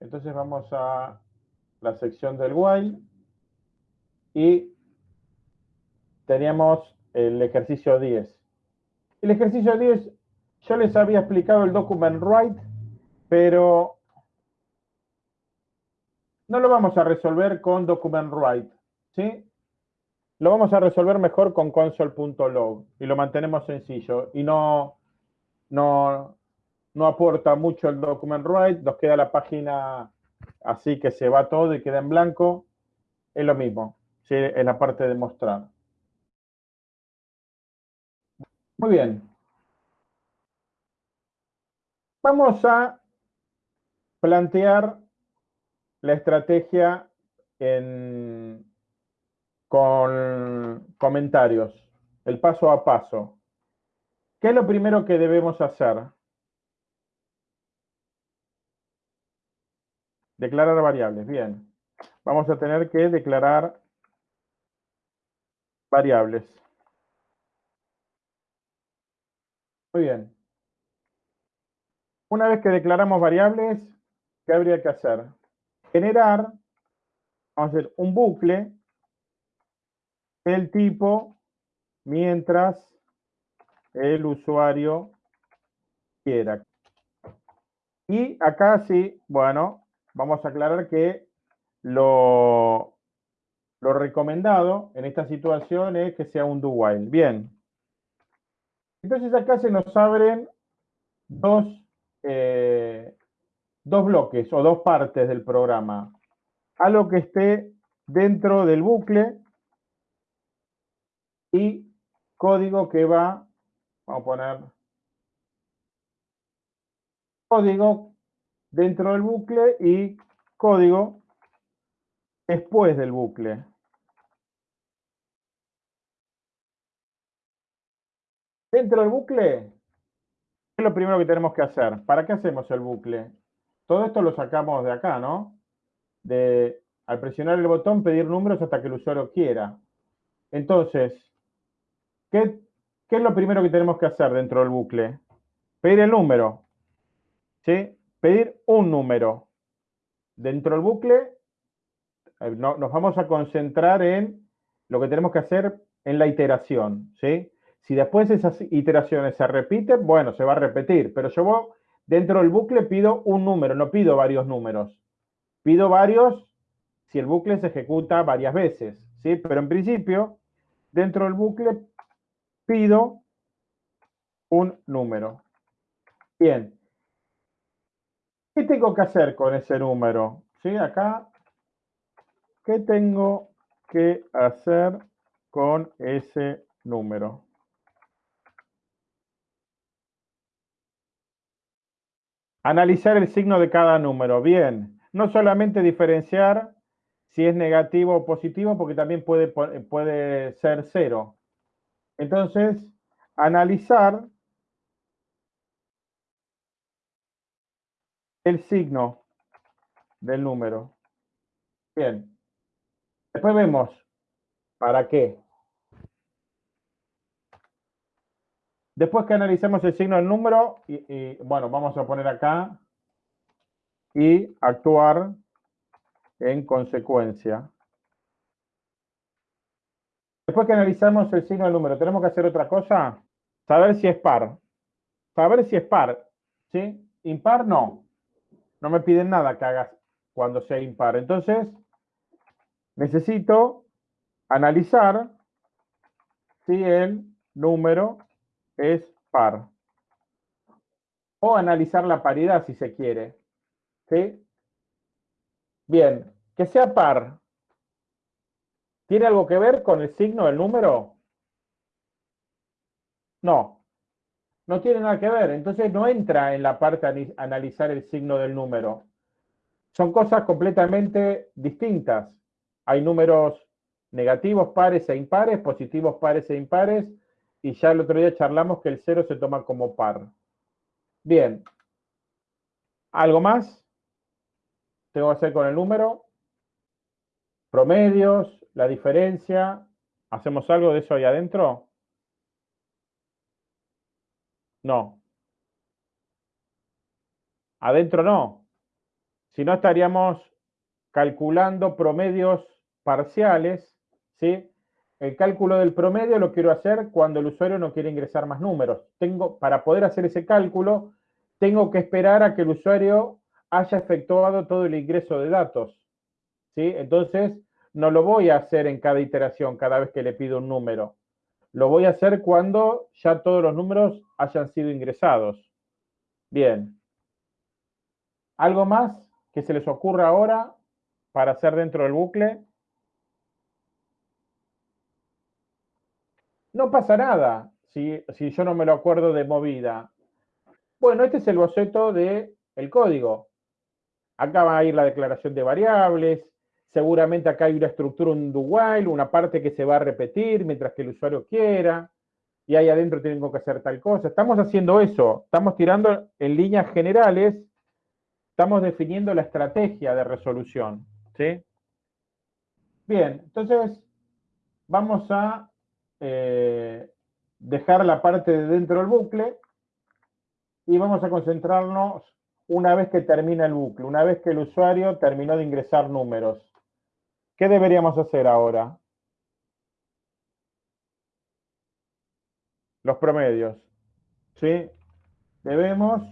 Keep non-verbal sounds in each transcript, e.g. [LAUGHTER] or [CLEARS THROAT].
Entonces vamos a la sección del while y teníamos el ejercicio 10. El ejercicio 10, yo les había explicado el document write, pero no lo vamos a resolver con document write, ¿sí? Lo vamos a resolver mejor con console.log y lo mantenemos sencillo y no, no, no aporta mucho el document write, nos queda la página así que se va todo y queda en blanco, es lo mismo, ¿sí? es la parte de mostrar. Muy bien. Vamos a plantear la estrategia con comentarios, el paso a paso. ¿Qué es lo primero que debemos hacer? Declarar variables, bien. Vamos a tener que declarar variables. Muy bien. Una vez que declaramos variables, ¿qué habría que hacer? Generar, vamos a hacer un bucle del tipo mientras el usuario quiera. Y acá sí, bueno, vamos a aclarar que lo, lo recomendado en esta situación es que sea un do while. Bien. Entonces acá se nos abren dos, eh, dos bloques o dos partes del programa. Algo que esté dentro del bucle y código que va, vamos a poner código dentro del bucle y código después del bucle. Dentro del bucle, ¿qué es lo primero que tenemos que hacer? ¿Para qué hacemos el bucle? Todo esto lo sacamos de acá, ¿no? De, al presionar el botón, pedir números hasta que el usuario quiera. Entonces, ¿qué, ¿qué es lo primero que tenemos que hacer dentro del bucle? Pedir el número. ¿Sí? Pedir un número. Dentro del bucle, eh, nos vamos a concentrar en lo que tenemos que hacer en la iteración, ¿sí? Si después esas iteraciones se repiten, bueno, se va a repetir, pero yo dentro del bucle pido un número, no pido varios números. Pido varios si el bucle se ejecuta varias veces, ¿sí? Pero en principio, dentro del bucle pido un número. Bien. ¿Qué tengo que hacer con ese número? ¿Sí? Acá, ¿qué tengo que hacer con ese número? Analizar el signo de cada número. Bien, no solamente diferenciar si es negativo o positivo, porque también puede, puede ser cero. Entonces, analizar el signo del número. Bien. Después vemos para qué. Después que analicemos el signo del número, y, bueno, vamos a poner acá y actuar en consecuencia. Después que analizamos el signo del número, ¿tenemos que hacer otra cosa? Saber si es par. Saber si es par. ¿Sí? Impar no. No me piden nada que hagas cuando sea impar. Entonces, necesito analizar si el número es par. O analizar la paridad si se quiere. ¿Sí? Bien, que sea par. ¿Tiene algo que ver con el signo del número? No. No tiene nada que ver. Entonces no entra en la parte de analizar el signo del número. Son cosas completamente distintas. Hay números negativos pares e impares, positivos pares e impares, y ya el otro día charlamos que el cero se toma como par. Bien. ¿Algo más? Tengo que hacer con el número. Promedios, la diferencia. ¿Hacemos algo de eso ahí adentro? No. Adentro no. Si no, estaríamos calculando promedios parciales, ¿sí? El cálculo del promedio lo quiero hacer cuando el usuario no quiere ingresar más números. Tengo, para poder hacer ese cálculo, tengo que esperar a que el usuario haya efectuado todo el ingreso de datos. ¿sí? Entonces, no lo voy a hacer en cada iteración, cada vez que le pido un número. Lo voy a hacer cuando ya todos los números hayan sido ingresados. Bien. ¿Algo más que se les ocurra ahora para hacer dentro del bucle? No pasa nada si, si yo no me lo acuerdo de movida. Bueno, este es el boceto del el código. Acá va a ir la declaración de variables, seguramente acá hay una estructura, un do while, una parte que se va a repetir mientras que el usuario quiera, y ahí adentro tengo que hacer tal cosa. Estamos haciendo eso, estamos tirando en líneas generales, estamos definiendo la estrategia de resolución. ¿sí? Bien, entonces vamos a eh, dejar la parte de dentro del bucle y vamos a concentrarnos una vez que termina el bucle, una vez que el usuario terminó de ingresar números. ¿Qué deberíamos hacer ahora? Los promedios. ¿Sí? Debemos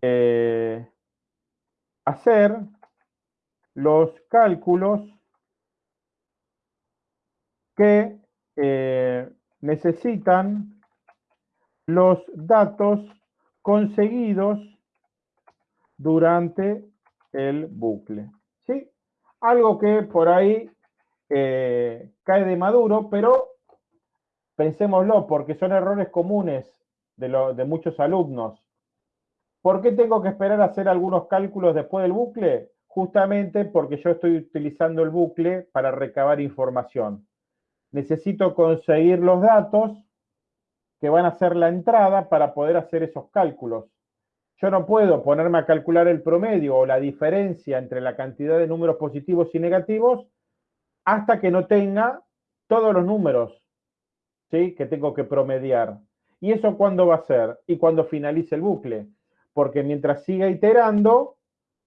eh, hacer los cálculos que eh, necesitan los datos conseguidos durante el bucle. Algo que por ahí eh, cae de maduro, pero pensémoslo, porque son errores comunes de, de muchos alumnos. ¿Por qué tengo que esperar a hacer algunos cálculos después del bucle? Justamente porque yo estoy utilizando el bucle para recabar información. Necesito conseguir los datos que van a ser la entrada para poder hacer esos cálculos. Yo no puedo ponerme a calcular el promedio o la diferencia entre la cantidad de números positivos y negativos hasta que no tenga todos los números ¿sí? que tengo que promediar. ¿Y eso cuándo va a ser? Y cuando finalice el bucle. Porque mientras siga iterando,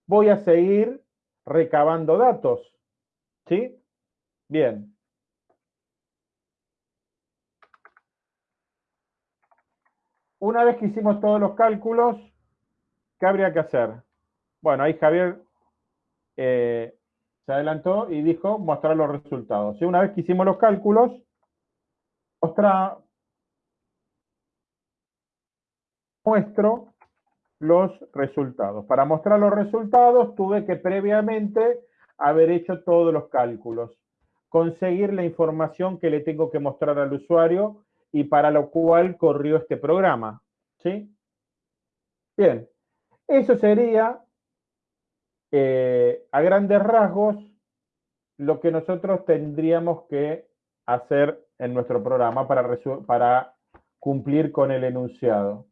voy a seguir recabando datos. ¿Sí? Bien. Una vez que hicimos todos los cálculos, ¿Qué habría que hacer? Bueno, ahí Javier eh, se adelantó y dijo mostrar los resultados. Y una vez que hicimos los cálculos, mostra, muestro los resultados. Para mostrar los resultados tuve que previamente haber hecho todos los cálculos, conseguir la información que le tengo que mostrar al usuario y para lo cual corrió este programa. ¿Sí? Bien, eso sería, eh, a grandes rasgos, lo que nosotros tendríamos que hacer en nuestro programa para, cumplir con el enunciado.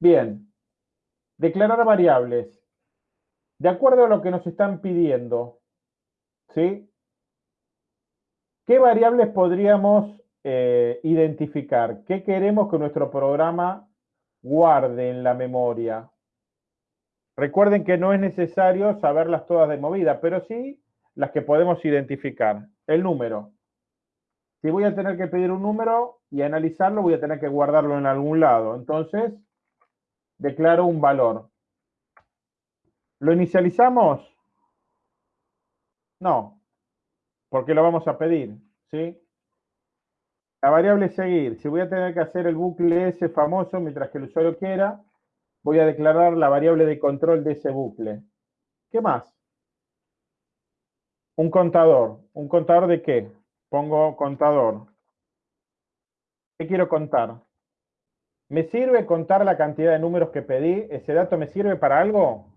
Bien, declarar variables. De acuerdo a lo que nos están pidiendo, ¿sí? ¿Qué variables podríamos eh, identificar? ¿Qué queremos que nuestro programa guarde en la memoria? Recuerden que no es necesario saberlas todas de movida, pero sí las que podemos identificar. El número. Si voy a tener que pedir un número y analizarlo, voy a tener que guardarlo en algún lado. Entonces, declaro un valor. ¿Lo inicializamos? No, porque lo vamos a pedir, ¿sí? La variable seguir. Si voy a tener que hacer el bucle ese famoso mientras que el usuario quiera, voy a declarar la variable de control de ese bucle. ¿Qué más? Un contador. ¿Un contador de qué? Pongo contador. ¿Qué quiero contar? ¿Me sirve contar la cantidad de números que pedí? ¿Ese dato me sirve para algo?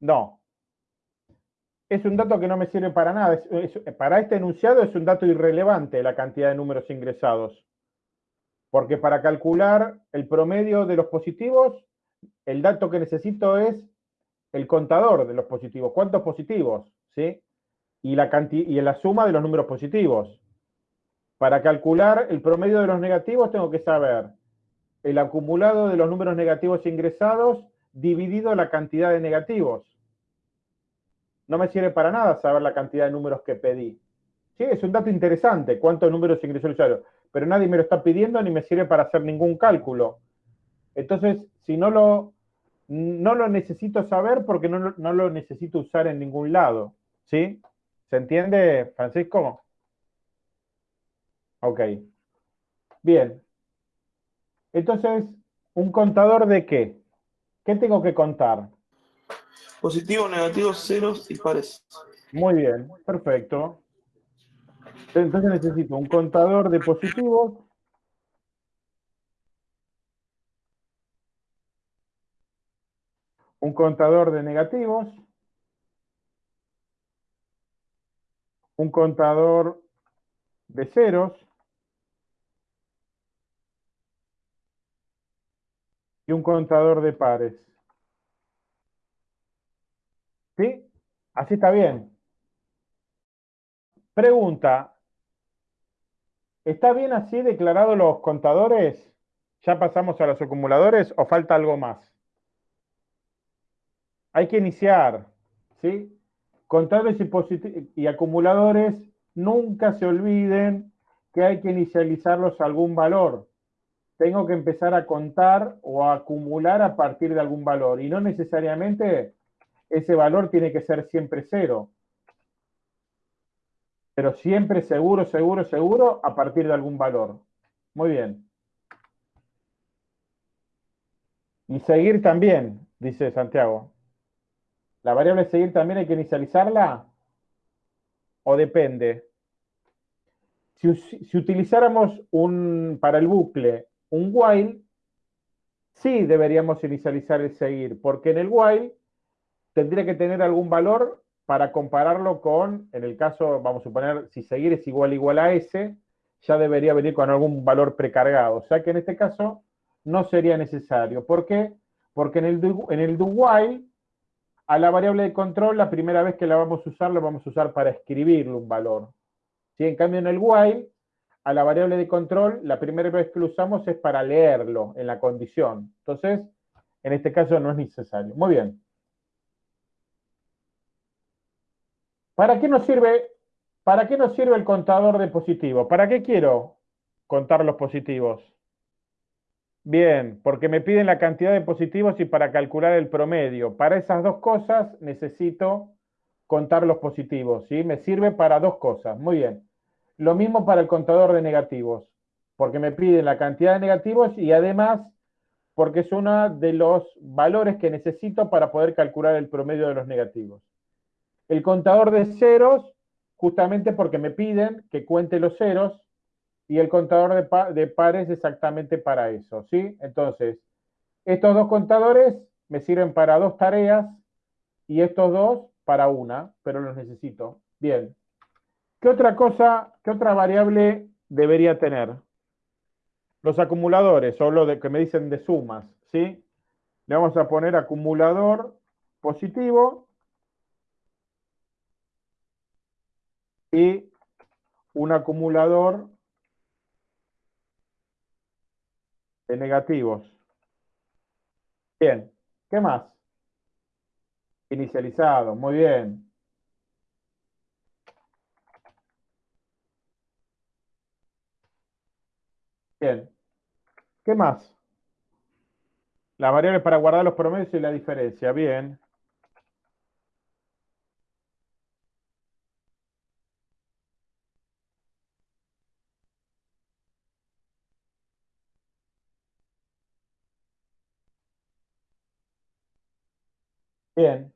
No. Es un dato que no me sirve para nada. para este enunciado es un dato irrelevante la cantidad de números ingresados. Porque para calcular el promedio de los positivos, el dato que necesito es el contador de los positivos. ¿Cuántos positivos? ¿Sí? Y la, suma de los números positivos. Para calcular el promedio de los negativos tengo que saber el acumulado de los números negativos ingresados dividido la cantidad de negativos. No me sirve para nada saber la cantidad de números que pedí. Sí, es un dato interesante, cuántos números ingresó el usuario, pero nadie me lo está pidiendo ni me sirve para hacer ningún cálculo. Entonces, si no lo, no lo necesito saber porque no, no lo necesito usar en ningún lado. ¿Sí? ¿Se entiende, Francisco? Ok. Bien. Entonces, ¿un contador de qué? ¿Qué tengo que contar? Positivos, negativos, ceros y pares. Muy bien, perfecto. Entonces necesito un contador de positivos. Un contador de negativos. Un contador de ceros. Y un contador de pares. ¿Sí? Así está bien. Pregunta, ¿está bien así declarados los contadores? ¿Ya pasamos a los acumuladores o falta algo más? Hay que iniciar, ¿sí? Contadores y, y acumuladores, nunca se olviden que hay que inicializarlos a algún valor. Tengo que empezar a contar o a acumular a partir de algún valor y no necesariamente ese valor tiene que ser siempre cero. Pero siempre seguro, seguro, seguro a partir de algún valor. Muy bien. Y seguir también, dice Santiago. ¿La variable seguir también hay que inicializarla? ¿O depende? Si, si, utilizáramos un, para el bucle un while, sí deberíamos inicializar el seguir, porque en el while tendría que tener algún valor para compararlo con, en el caso, vamos a suponer, si seguir es igual igual a S, ya debería venir con algún valor precargado. O sea que en este caso no sería necesario. ¿Por qué? Porque en el, do, en el do while, a la variable de control, la primera vez que la vamos a usar, la vamos a usar para escribirle un valor. Si En cambio, en el while, a la variable de control, la primera vez que lo usamos es para leerlo en la condición. Entonces, en este caso no es necesario. Muy bien. ¿Para qué nos sirve, para qué nos sirve el contador de positivos? ¿Para qué quiero contar los positivos? Bien, porque me piden la cantidad de positivos y para calcular el promedio. Para esas dos cosas necesito contar los positivos, ¿sí? Me sirve para dos cosas, muy bien. Lo mismo para el contador de negativos, porque me piden la cantidad de negativos y además porque es uno de los valores que necesito para poder calcular el promedio de los negativos. El contador de ceros, justamente porque me piden que cuente los ceros, y el contador de, pares exactamente para eso, ¿sí? Entonces, estos dos contadores me sirven para dos tareas y estos dos para una, pero los necesito. Bien. ¿Qué otra cosa, qué otra variable debería tener? Los acumuladores, o lo que me dicen de sumas, ¿sí? Le vamos a poner acumulador positivo y un acumulador de negativos. Bien, ¿qué más? Inicializado, muy bien. Bien, ¿qué más? La variable para guardar los promedios y la diferencia, bien. Bien.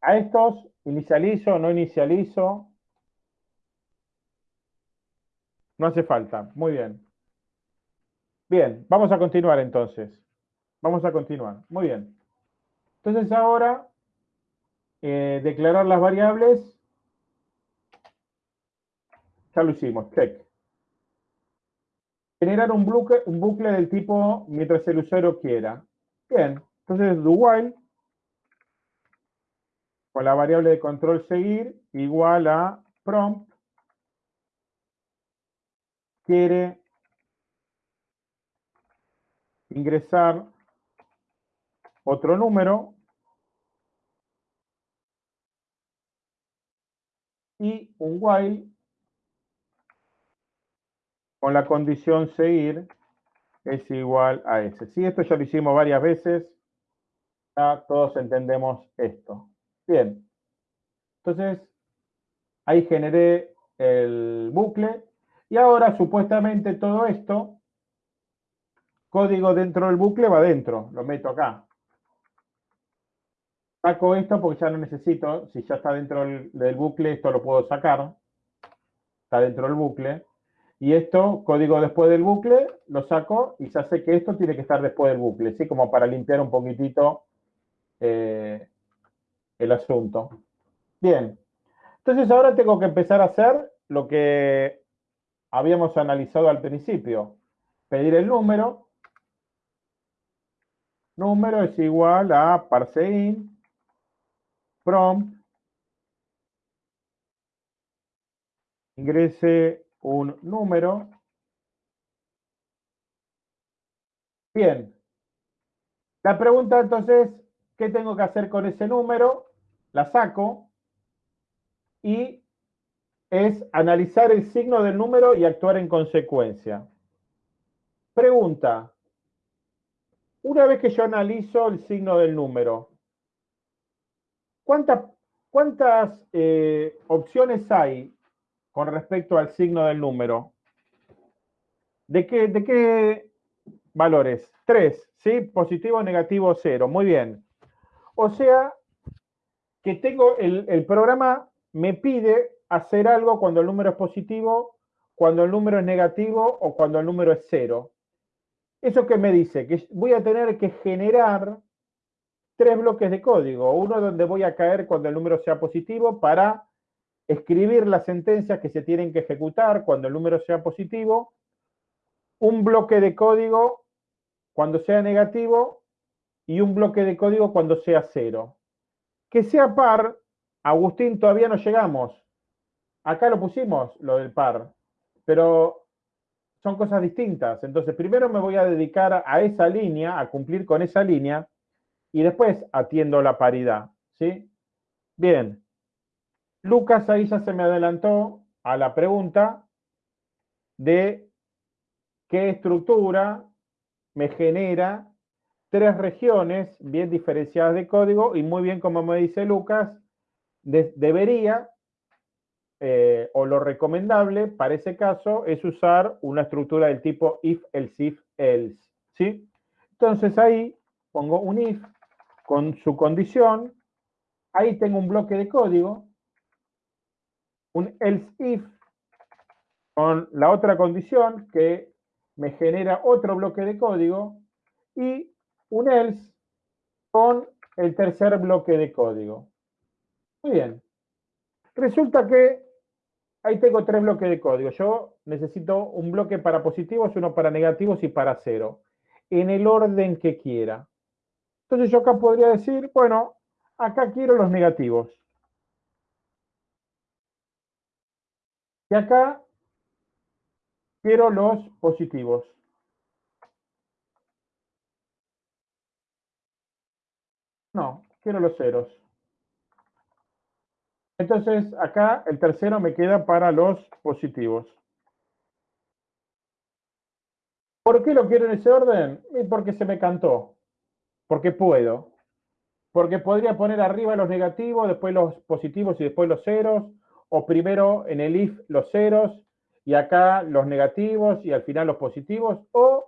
A estos inicializo, no inicializo. No hace falta. Muy bien. Bien, vamos a continuar entonces. Vamos a continuar. Muy bien. Entonces ahora, eh, declarar las variables. Ya lo hicimos, check. Generar un bucle, un bucle del tipo mientras el usuario quiera. Bien, entonces do while con la variable de control seguir igual a prompt quiere ingresar otro número y un while con la condición seguir es igual a S. Si esto ya lo hicimos varias veces, ya todos entendemos esto. Bien, entonces ahí generé el bucle y ahora supuestamente todo esto, código dentro del bucle va dentro, lo meto acá. Saco esto porque ya no necesito, si ya está dentro del, bucle, esto lo puedo sacar. Está dentro del bucle. Y esto, código después del bucle, lo saco y ya sé que esto tiene que estar después del bucle, ¿sí? Como para limpiar un poquitito eh, el asunto. Bien. Entonces ahora tengo que empezar a hacer lo que habíamos analizado al principio. Pedir el número. Número es igual a parseIn, prompt, ingrese un número. Bien. La pregunta entonces, ¿qué tengo que hacer con ese número? La saco y es analizar el signo del número y actuar en consecuencia. Pregunta. Una vez que yo analizo el signo del número, ¿cuántas, eh, opciones hay con respecto al signo del número. ¿De qué, de qué valores? Tres, ¿sí? Positivo, negativo, cero. Muy bien. O sea, que tengo, el, el programa me pide hacer algo cuando el número es positivo, cuando el número es negativo o cuando el número es cero. ¿Eso qué me dice? Que voy a tener que generar tres bloques de código. Uno donde voy a caer cuando el número sea positivo para escribir las sentencias que se tienen que ejecutar cuando el número sea positivo, un bloque de código cuando sea negativo y un bloque de código cuando sea cero. Que sea par, Agustín, todavía no llegamos. Acá lo pusimos, lo del par, pero son cosas distintas. Entonces, primero me voy a dedicar a esa línea, a cumplir con esa línea, y después atiendo la paridad. ¿sí? Bien, Lucas ahí ya se me adelantó a la pregunta de qué estructura me genera tres regiones bien diferenciadas de código y muy bien como me dice Lucas, debería eh, o lo recomendable para ese caso es usar una estructura del tipo if, else, if, else. ¿sí? Entonces ahí pongo un if con su condición, ahí tengo un bloque de código un else if con la otra condición que me genera otro bloque de código y un else con el tercer bloque de código. Muy bien. Resulta que ahí tengo tres bloques de código. Yo necesito un bloque para positivos, uno para negativos y para cero, en el orden que quiera. Entonces yo acá podría decir, bueno, acá quiero los negativos. Y acá quiero los positivos. No, quiero los ceros. Entonces, acá el tercero me queda para los positivos. ¿Por qué lo quiero en ese orden? Porque se me cantó. Porque puedo. Porque podría poner arriba los negativos, después los positivos y después los ceros o primero en el if los ceros y acá los negativos y al final los positivos, o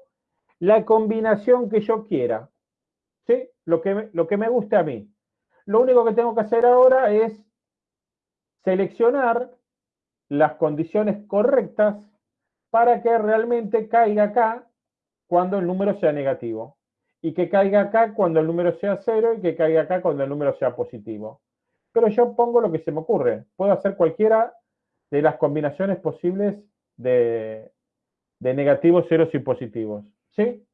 la combinación que yo quiera, ¿sí? Lo que, lo que me guste a mí. Lo único que tengo que hacer ahora es seleccionar las condiciones correctas para que realmente caiga acá cuando el número sea negativo y que caiga acá cuando el número sea cero y que caiga acá cuando el número sea positivo pero yo pongo lo que se me ocurre. Puedo hacer cualquiera de las combinaciones posibles de, negativos, ceros y positivos. ¿Sí?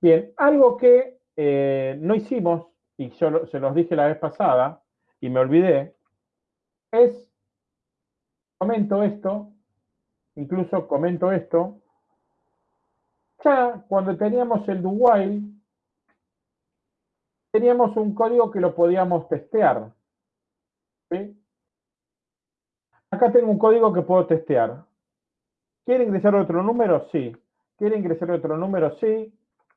Bien, algo que eh, no hicimos, y yo se los dije la vez pasada, y me olvidé, es, comento esto, incluso comento esto, ya cuando teníamos el do teníamos un código que lo podíamos testear. Acá tengo un código que puedo testear. ¿Quiere ingresar otro número? Sí. ¿Quiere ingresar otro número? Sí.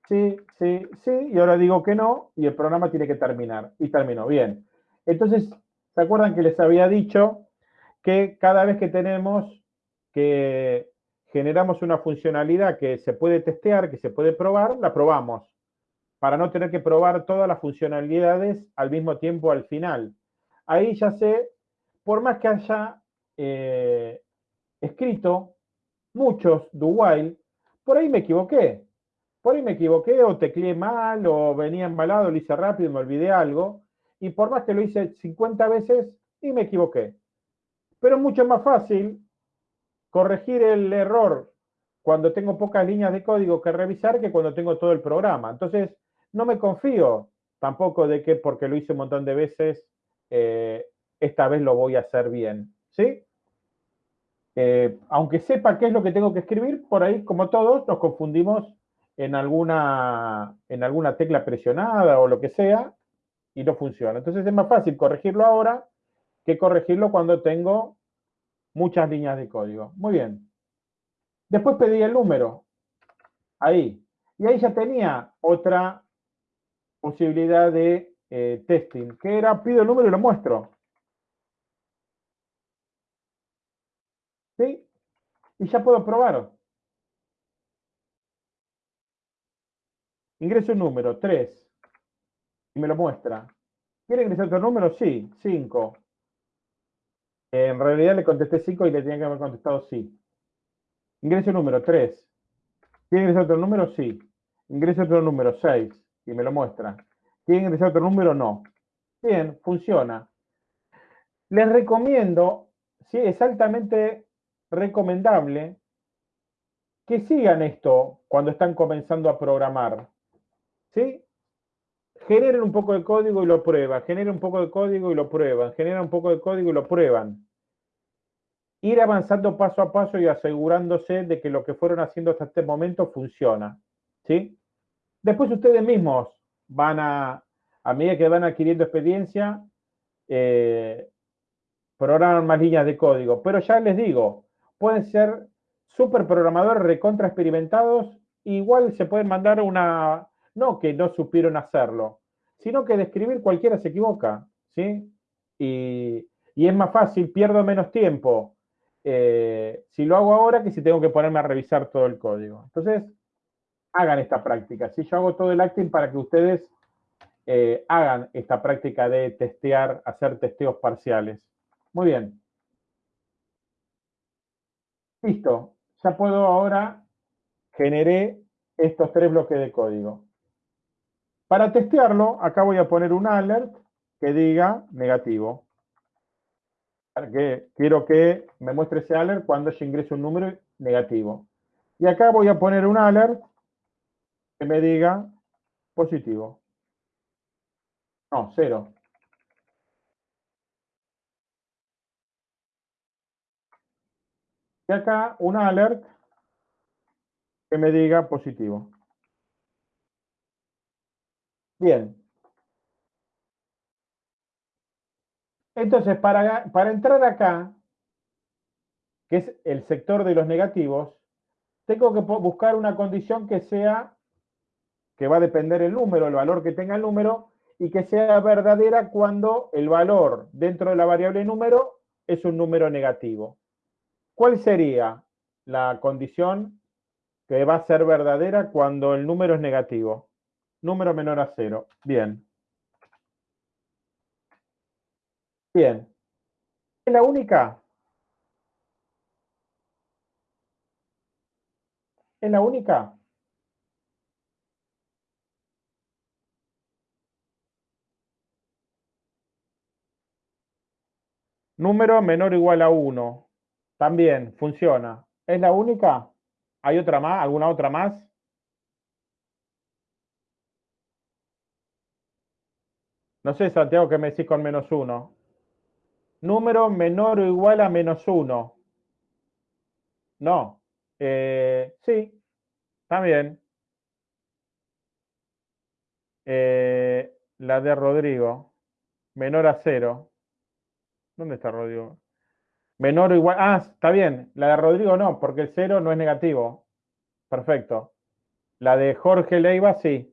Sí, sí, sí. Y ahora digo que no y el programa tiene que terminar. Y terminó. Bien. Entonces, ¿se acuerdan que les había dicho que cada vez que tenemos que generamos una funcionalidad que se puede testear, que se puede probar, la probamos, para no tener que probar todas las funcionalidades al mismo tiempo al final. Ahí ya sé, por más que haya eh, escrito muchos do while, por ahí me equivoqué. Por ahí me equivoqué o tecleé mal o venía embalado, lo hice rápido y me olvidé algo. Y por más que lo hice 50 veces y me equivoqué. Pero es mucho más fácil corregir el error cuando tengo pocas líneas de código que revisar que cuando tengo todo el programa. Entonces, no me confío tampoco de que porque lo hice un montón de veces, eh, esta vez lo voy a hacer bien. ¿Sí? Eh, aunque sepa qué es lo que tengo que escribir, por ahí, como todos, nos confundimos en alguna, en alguna tecla presionada o lo que sea y no funciona. Entonces es más fácil corregirlo ahora que corregirlo cuando tengo muchas líneas de código. Muy bien. Después pedí el número. Ahí. Y ahí ya tenía otra posibilidad de eh, testing, que era pido el número y lo muestro. ¿Sí? Y ya puedo probar. Ingreso un número, 3. Y me lo muestra. ¿Quiere ingresar otro número? Sí, 5. En realidad le contesté 5 y le tenía que haber contestado sí. Ingreso número 3. ¿Quiere ingresar otro número? Sí. Ingreso otro número 6 y me lo muestra. ¿Quiere ingresar otro número? No. Bien, funciona. Les recomiendo, sí, es altamente recomendable que sigan esto cuando están comenzando a programar. ¿Sí? Generen un poco de código y lo prueban, generen un poco de código y lo prueban, generan un poco de código y lo prueban. Ir avanzando paso a paso y asegurándose de que lo que fueron haciendo hasta este momento funciona. ¿Sí? Después ustedes mismos van a, a medida que van adquiriendo experiencia, eh, programan más líneas de código. Pero ya les digo, pueden ser super programadores recontra experimentados, igual se pueden mandar una, no que no supieron hacerlo, sino que de cualquiera se equivoca, ¿sí? Y, es más fácil, pierdo menos tiempo eh, si lo hago ahora que si tengo que ponerme a revisar todo el código. Entonces, hagan esta práctica. Si yo hago todo el acting para que ustedes eh, hagan esta práctica de testear, hacer testeos parciales. Muy bien. Listo. Ya puedo ahora generar estos tres bloques de código. Para testearlo, acá voy a poner un alert que diga negativo. Que quiero que me muestre ese alert cuando yo ingrese un número negativo. Y acá voy a poner un alert que me diga positivo. No, cero. Y acá un alert que me diga positivo. Bien. Entonces, para, para entrar acá, que es el sector de los negativos, tengo que buscar una condición que sea, que va a depender el número, el valor que tenga el número, y que sea verdadera cuando el valor dentro de la variable número es un número negativo. ¿Cuál sería la condición que va a ser verdadera cuando el número es negativo? Número menor a cero. Bien. Bien. ¿Es la única? ¿Es la única? Número menor o igual a 1. También funciona. ¿Es la única? ¿Hay otra más? ¿Alguna otra más? No sé, Santiago, ¿qué me decís con menos uno? Número menor o igual a menos uno. No. Eh, sí, también. Eh, la de Rodrigo, menor a cero. ¿Dónde está Rodrigo? Menor o igual. Ah, está bien. La de Rodrigo no, porque el cero no es negativo. Perfecto. La de Jorge Leiva sí.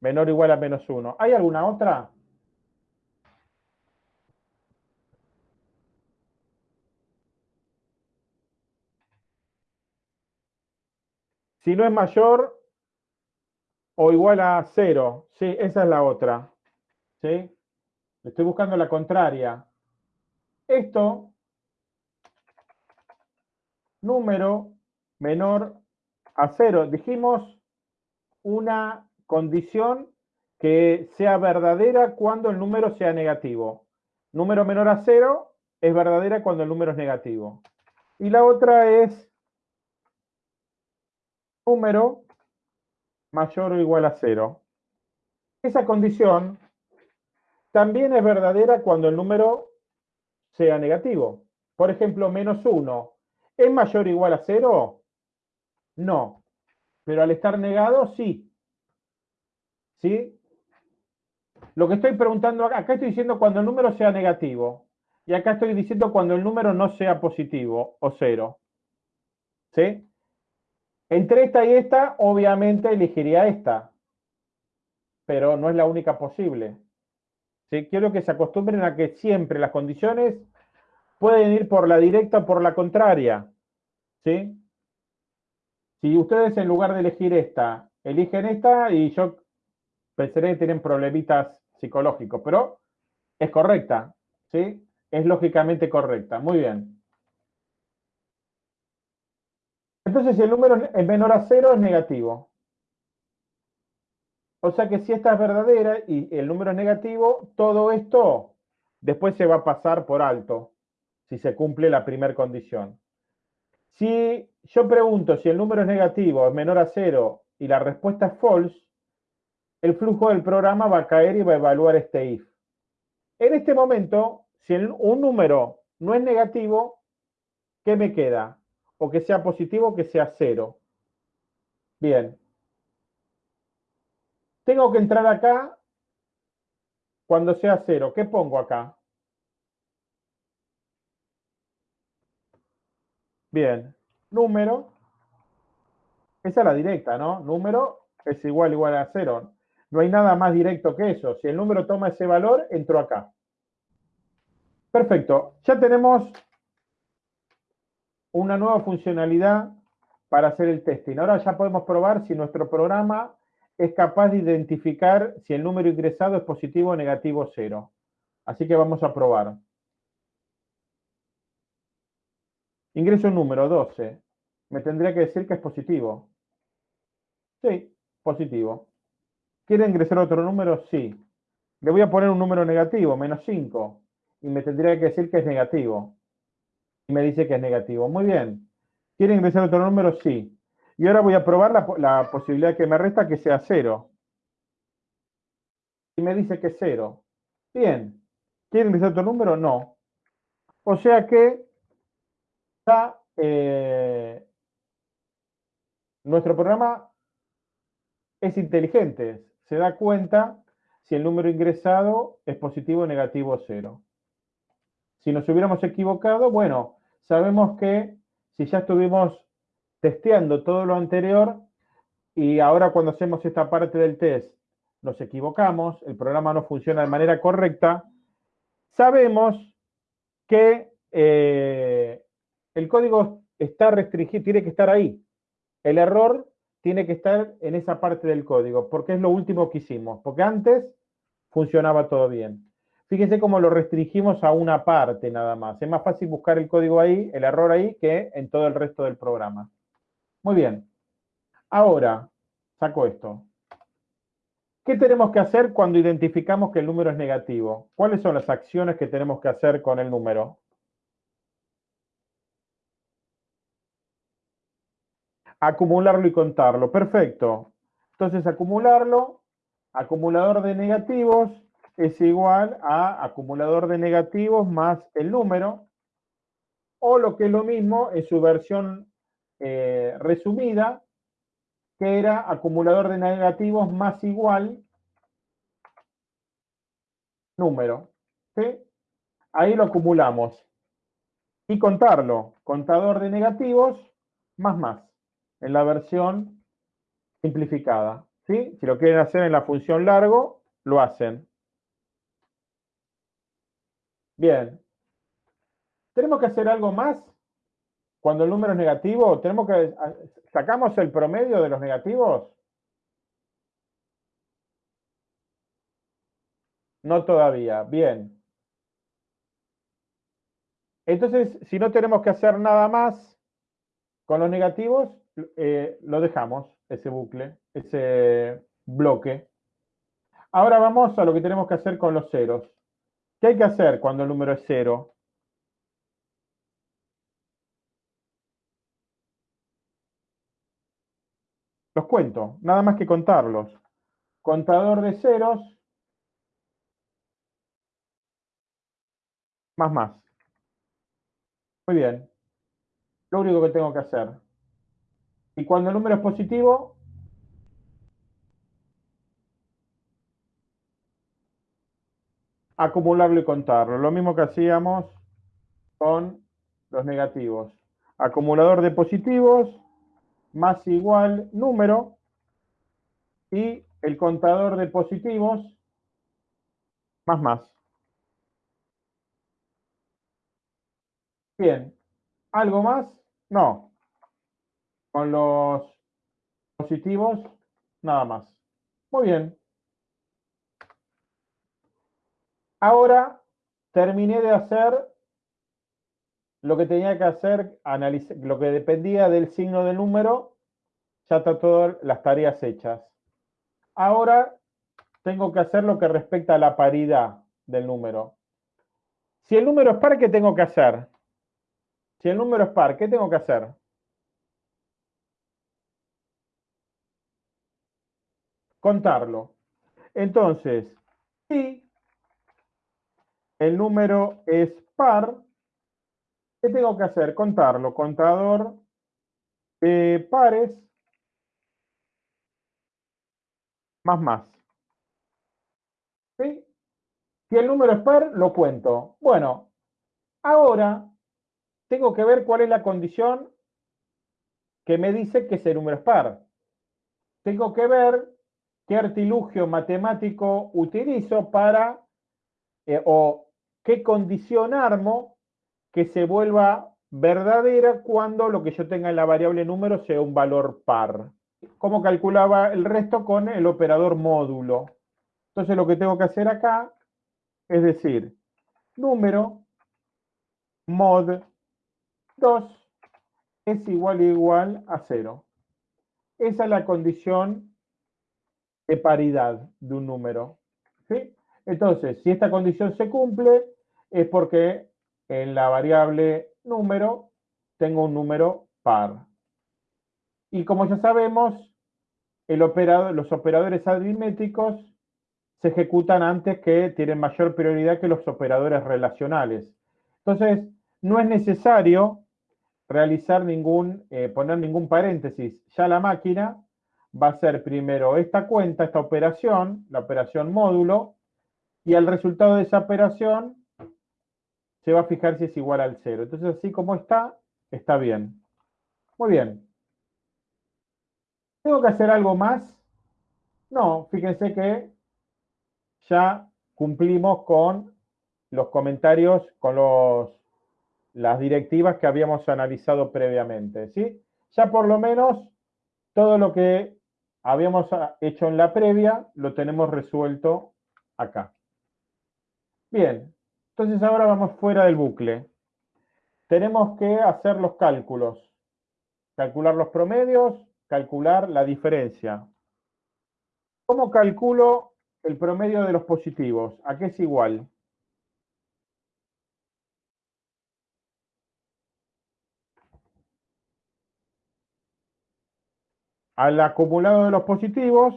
Menor o igual a menos uno. ¿Hay alguna otra? Si no es mayor o igual a cero. Sí, esa es la otra. ¿Sí? Estoy buscando la contraria. Esto, número menor a cero. Dijimos una condición que sea verdadera cuando el número sea negativo. Número menor a cero es verdadera cuando el número es negativo. Y la otra es número mayor o igual a cero. Esa condición también es verdadera cuando el número sea negativo. Por ejemplo, menos 1. ¿Es mayor o igual a cero? No. Pero al estar negado, sí. ¿Sí? Lo que estoy preguntando acá, estoy diciendo cuando el número sea negativo. Y acá estoy diciendo cuando el número no sea positivo o cero. ¿Sí? Entre esta y esta, obviamente elegiría esta, pero no es la única posible. ¿Sí? Quiero que se acostumbren a que siempre las condiciones pueden ir por la directa o por la contraria. ¿Sí? Si ustedes en lugar de elegir esta, eligen esta, y yo pensaré que tienen problemitas psicológicos, pero es correcta. ¿Sí? Es lógicamente correcta. Muy bien. Entonces, si el número es menor a cero, es negativo. O sea que si esta es verdadera y el número es negativo, todo esto después se va a pasar por alto, si se cumple la primera condición. Si yo pregunto si el número es negativo, es menor a cero, y la respuesta es false, el flujo del programa va a caer y va a evaluar este if. En este momento, si un número no es negativo, ¿qué me queda? o que sea positivo o que sea cero. Bien. Tengo que entrar acá cuando sea cero. ¿Qué pongo acá? Bien. Número. Esa es la directa, ¿no? Número es igual igual a cero. No hay nada más directo que eso. Si el número toma ese valor, entro acá. Perfecto. Ya tenemos una nueva funcionalidad para hacer el testing. Ahora ya podemos probar si nuestro programa es capaz de identificar si el número ingresado es positivo o negativo cero. Así que vamos a probar. Ingreso un número 12. Me tendría que decir que es positivo. Sí, positivo. ¿Quiere ingresar otro número? Sí. Le voy a poner un número negativo, menos 5. Y me tendría que decir que es negativo me dice que es negativo. Muy bien. ¿Quiere ingresar otro número? Sí. Y ahora voy a probar la, posibilidad que me resta que sea cero. Y me dice que es cero. Bien. ¿Quiere ingresar otro número? No. O sea que eh, nuestro programa es inteligente. Se da cuenta si el número ingresado es positivo, negativo o cero. Si nos hubiéramos equivocado, bueno, sabemos que si ya estuvimos testeando todo lo anterior y ahora cuando hacemos esta parte del test nos equivocamos, el programa no funciona de manera correcta, sabemos que eh, el código está restringido, tiene que estar ahí. El error tiene que estar en esa parte del código, porque es lo último que hicimos, porque antes funcionaba todo bien. Fíjense cómo lo restringimos a una parte nada más. Es más fácil buscar el código ahí, el error ahí, que en todo el resto del programa. Muy bien. Ahora, saco esto. ¿Qué tenemos que hacer cuando identificamos que el número es negativo? ¿Cuáles son las acciones que tenemos que hacer con el número? Acumularlo y contarlo. Perfecto. Entonces, acumularlo, acumulador de negativos, es igual a acumulador de negativos más el número, o lo que es lo mismo en su versión eh, resumida, que era acumulador de negativos más igual número. ¿sí? Ahí lo acumulamos. Y contarlo, contador de negativos, más más, en la versión simplificada. ¿sí? Si lo quieren hacer en la función largo, lo hacen. Bien. ¿Tenemos que hacer algo más cuando el número es negativo? ¿Tenemos que, ¿Sacamos el promedio de los negativos? No todavía. Bien. Entonces, si no tenemos que hacer nada más con los negativos, eh, lo dejamos, ese bucle, ese bloque. Ahora vamos a lo que tenemos que hacer con los ceros. ¿Qué hay que hacer cuando el número es cero? Los cuento, nada más que contarlos. Contador de ceros más más. Muy bien. Lo único que tengo que hacer. Y cuando el número es positivo, acumularlo y contarlo. Lo mismo que hacíamos con los negativos. Acumulador de positivos más igual número y el contador de positivos más más. Bien. ¿Algo más? No. Con los positivos, nada más. Muy bien. Ahora terminé de hacer lo que tenía que hacer, lo que dependía del signo del número, ya está todas las tareas hechas. Ahora tengo que hacer lo que respecta a la paridad del número. Si el número es par, ¿qué tengo que hacer? Si el número es par, ¿qué tengo que hacer? Contarlo. Entonces, si el número es par, ¿qué tengo que hacer? Contarlo. Contador de pares más más. ¿Sí? Si el número es par, lo cuento. Bueno, ahora tengo que ver cuál es la condición que me dice que ese número es par. Tengo que ver qué artilugio matemático utilizo para, eh, o qué condición armo que se vuelva verdadera cuando lo que yo tenga en la variable número sea un valor par. ¿Cómo calculaba el resto con el operador módulo? Entonces lo que tengo que hacer acá es decir, número mod 2 es igual igual a 0. Esa es la condición de paridad de un número. ¿sí? Entonces, si esta condición se cumple, es porque en la variable número tengo un número par. Y como ya sabemos, los operadores aritméticos se ejecutan antes que tienen mayor prioridad que los operadores relacionales. Entonces, no es necesario realizar ningún, eh, poner ningún paréntesis. Ya la máquina va a hacer primero esta cuenta, esta operación, la operación módulo, y el resultado de esa operación se va a fijar si es igual al cero. Entonces, así como está, está bien. Muy bien. ¿Tengo que hacer algo más? No, fíjense que ya cumplimos con los comentarios, con los las directivas que habíamos analizado previamente, ¿sí? Ya por lo menos todo lo que habíamos hecho en la previa lo tenemos resuelto acá. Bien, entonces ahora vamos fuera del bucle. Tenemos que hacer los cálculos. Calcular los promedios, calcular la diferencia. ¿Cómo calculo el promedio de los positivos? ¿A qué es igual? Al acumulado de los positivos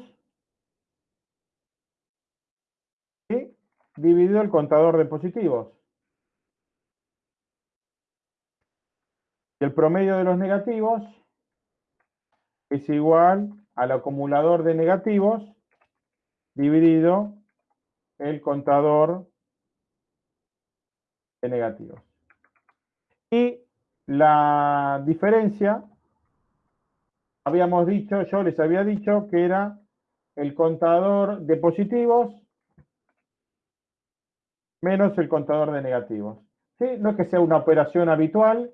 y dividido el contador de positivos. El promedio de los negativos es igual al acumulador de negativos dividido el contador de negativos. Y la diferencia, habíamos dicho, yo les había dicho que era el contador de positivos menos el contador de negativos. ¿Sí? No es que sea una operación habitual,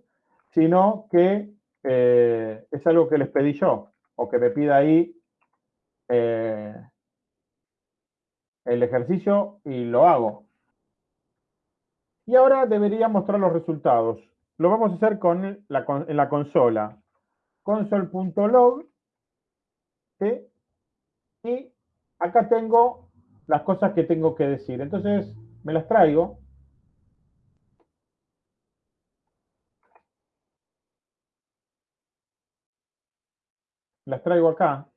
sino que eh, es algo que les pedí yo, o que me pida ahí eh, el ejercicio y lo hago. Y ahora debería mostrar los resultados. Lo vamos a hacer con la, en la consola. console.log y acá tengo las cosas que tengo que decir. Entonces me las traigo. Las traigo acá.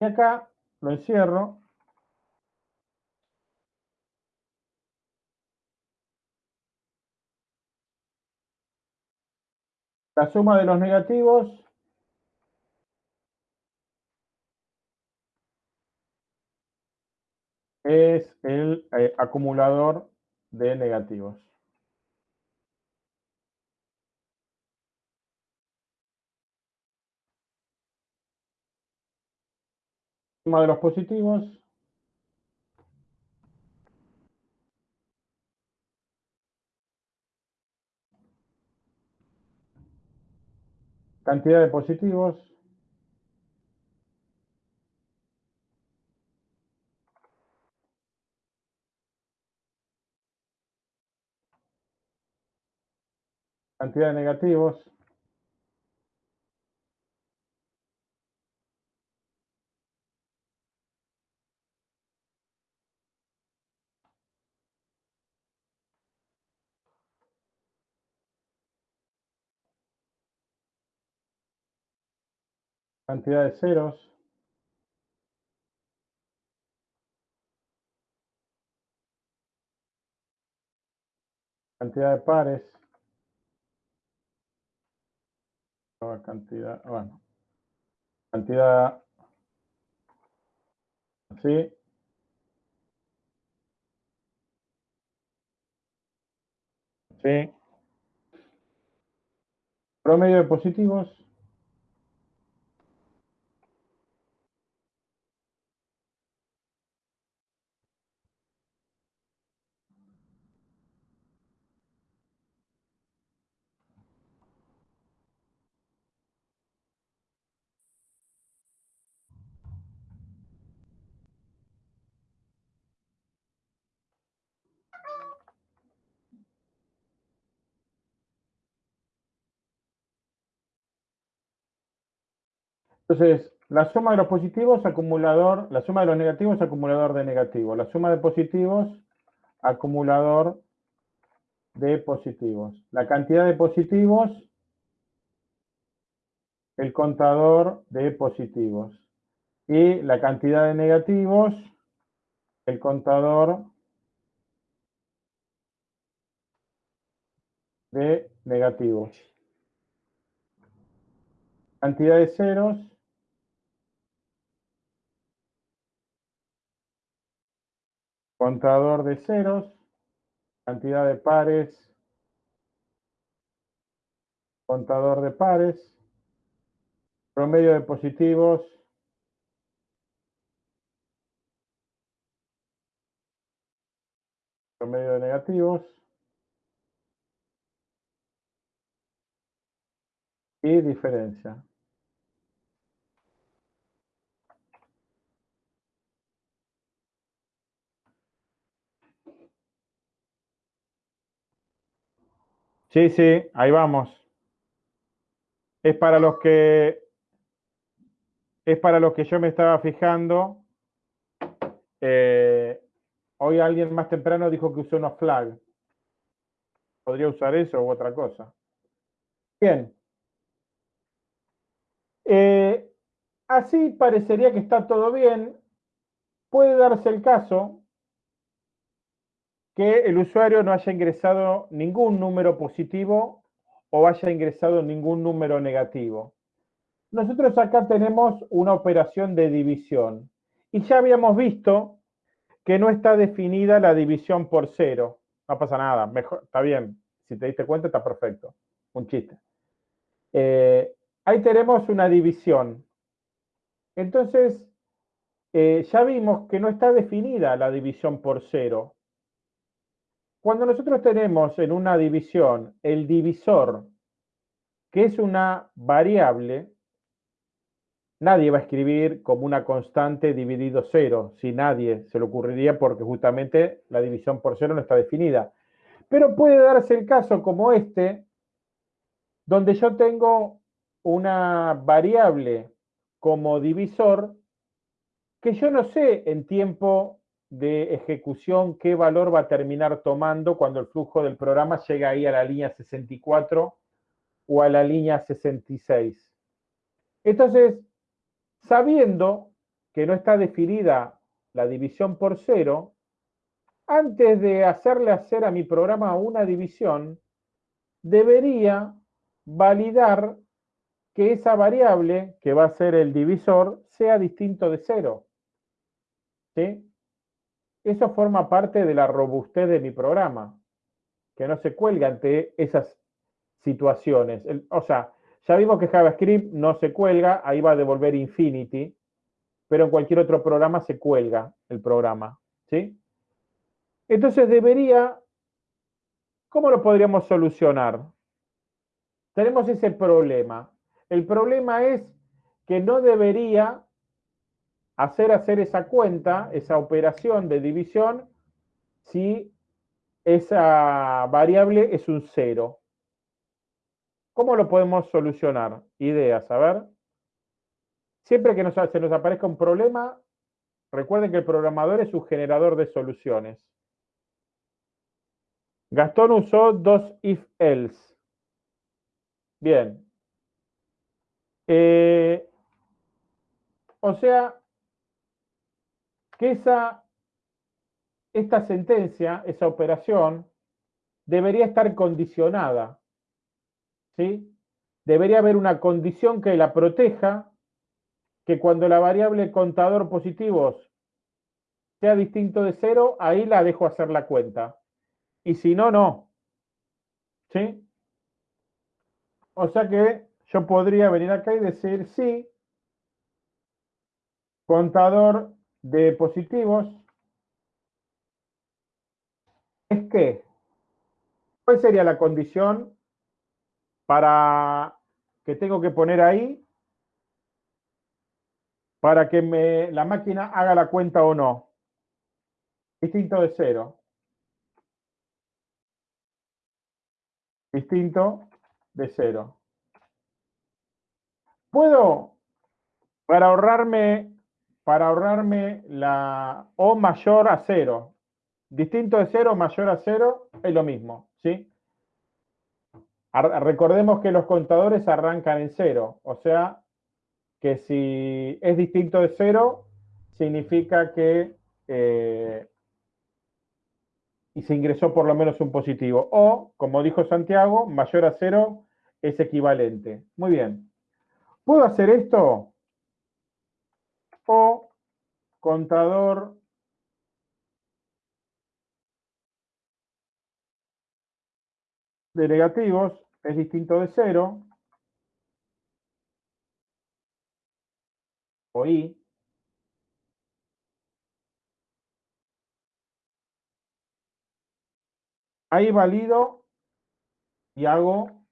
Y acá lo encierro. La suma de los negativos es el eh, acumulador de negativos. Suma de los positivos. Cantidad de positivos. Cantidad de negativos. Cantidad de ceros. Cantidad de pares. Cantidad, bueno. Cantidad así. Sí. Promedio de positivos. Entonces, la suma de los positivos, acumulador, la suma de los negativos, acumulador de negativos. La suma de positivos, acumulador de positivos. La cantidad de positivos, el contador de positivos. Y la cantidad de negativos, el contador de negativos. Cantidad de ceros, contador de ceros, cantidad de pares, contador de pares, promedio de positivos, promedio de negativos y diferencia. Sí, sí, ahí vamos. Es para los que es para los que yo me estaba fijando. Eh, hoy alguien más temprano dijo que usó unos flag. ¿Podría usar eso u otra cosa? Bien. Eh, así parecería que está todo bien. Puede darse el caso que el usuario no haya ingresado ningún número positivo o haya ingresado ningún número negativo. Nosotros acá tenemos una operación de división y ya habíamos visto que no está definida la división por cero. No pasa nada, mejor, está bien. Si te diste cuenta, está perfecto. Un chiste. Eh, ahí tenemos una división. Entonces, eh, ya vimos que no está definida la división por cero. Cuando nosotros tenemos en una división el divisor, que es una variable, nadie va a escribir como una constante dividido cero, si nadie se le ocurriría porque justamente la división por cero no está definida. Pero puede darse el caso como este, donde yo tengo una variable como divisor que yo no sé en tiempo de ejecución qué valor va a terminar tomando cuando el flujo del programa llega ahí a la línea 64 o a la línea 66. Entonces, sabiendo que no está definida la división por cero, antes de hacerle hacer a mi programa una división, debería validar que esa variable, que va a ser el divisor, sea distinto de cero. ¿Sí? Eso forma parte de la robustez de mi programa, que no se cuelga ante esas situaciones. o sea, ya vimos que JavaScript no se cuelga, ahí va a devolver infinity, pero en cualquier otro programa se cuelga el programa, ¿sí? Entonces debería, ¿cómo lo podríamos solucionar? Tenemos ese problema. El problema es que no debería hacer hacer esa cuenta, esa operación de división, si esa variable es un cero. ¿Cómo lo podemos solucionar? Ideas, a ver. Siempre que se nos aparezca un problema, recuerden que el programador es un generador de soluciones. Gastón usó dos if-else. Bien. Eh, o sea, que esa, esta sentencia, esa operación, debería estar condicionada. ¿sí? Debería haber una condición que la proteja, que cuando la variable contador positivos sea distinto de cero, ahí la dejo hacer la cuenta. Y si no, no. ¿Sí? O sea que yo podría venir acá y decir, sí, contador de positivos es que, ¿cuál sería la condición para que tengo que poner ahí para que me, la máquina haga la cuenta o no? Distinto de cero. Distinto de cero. Puedo, para ahorrarme para ahorrarme la O mayor a cero. Distinto de cero, mayor a cero, es lo mismo, ¿sí? Recordemos que los contadores arrancan en cero, o sea que si es distinto de cero, significa que eh, y se ingresó por lo menos un positivo. O, como dijo Santiago, mayor a cero es equivalente. Muy bien. ¿Puedo hacer esto? o contador de negativos es distinto de cero, o i, ahí valido y hago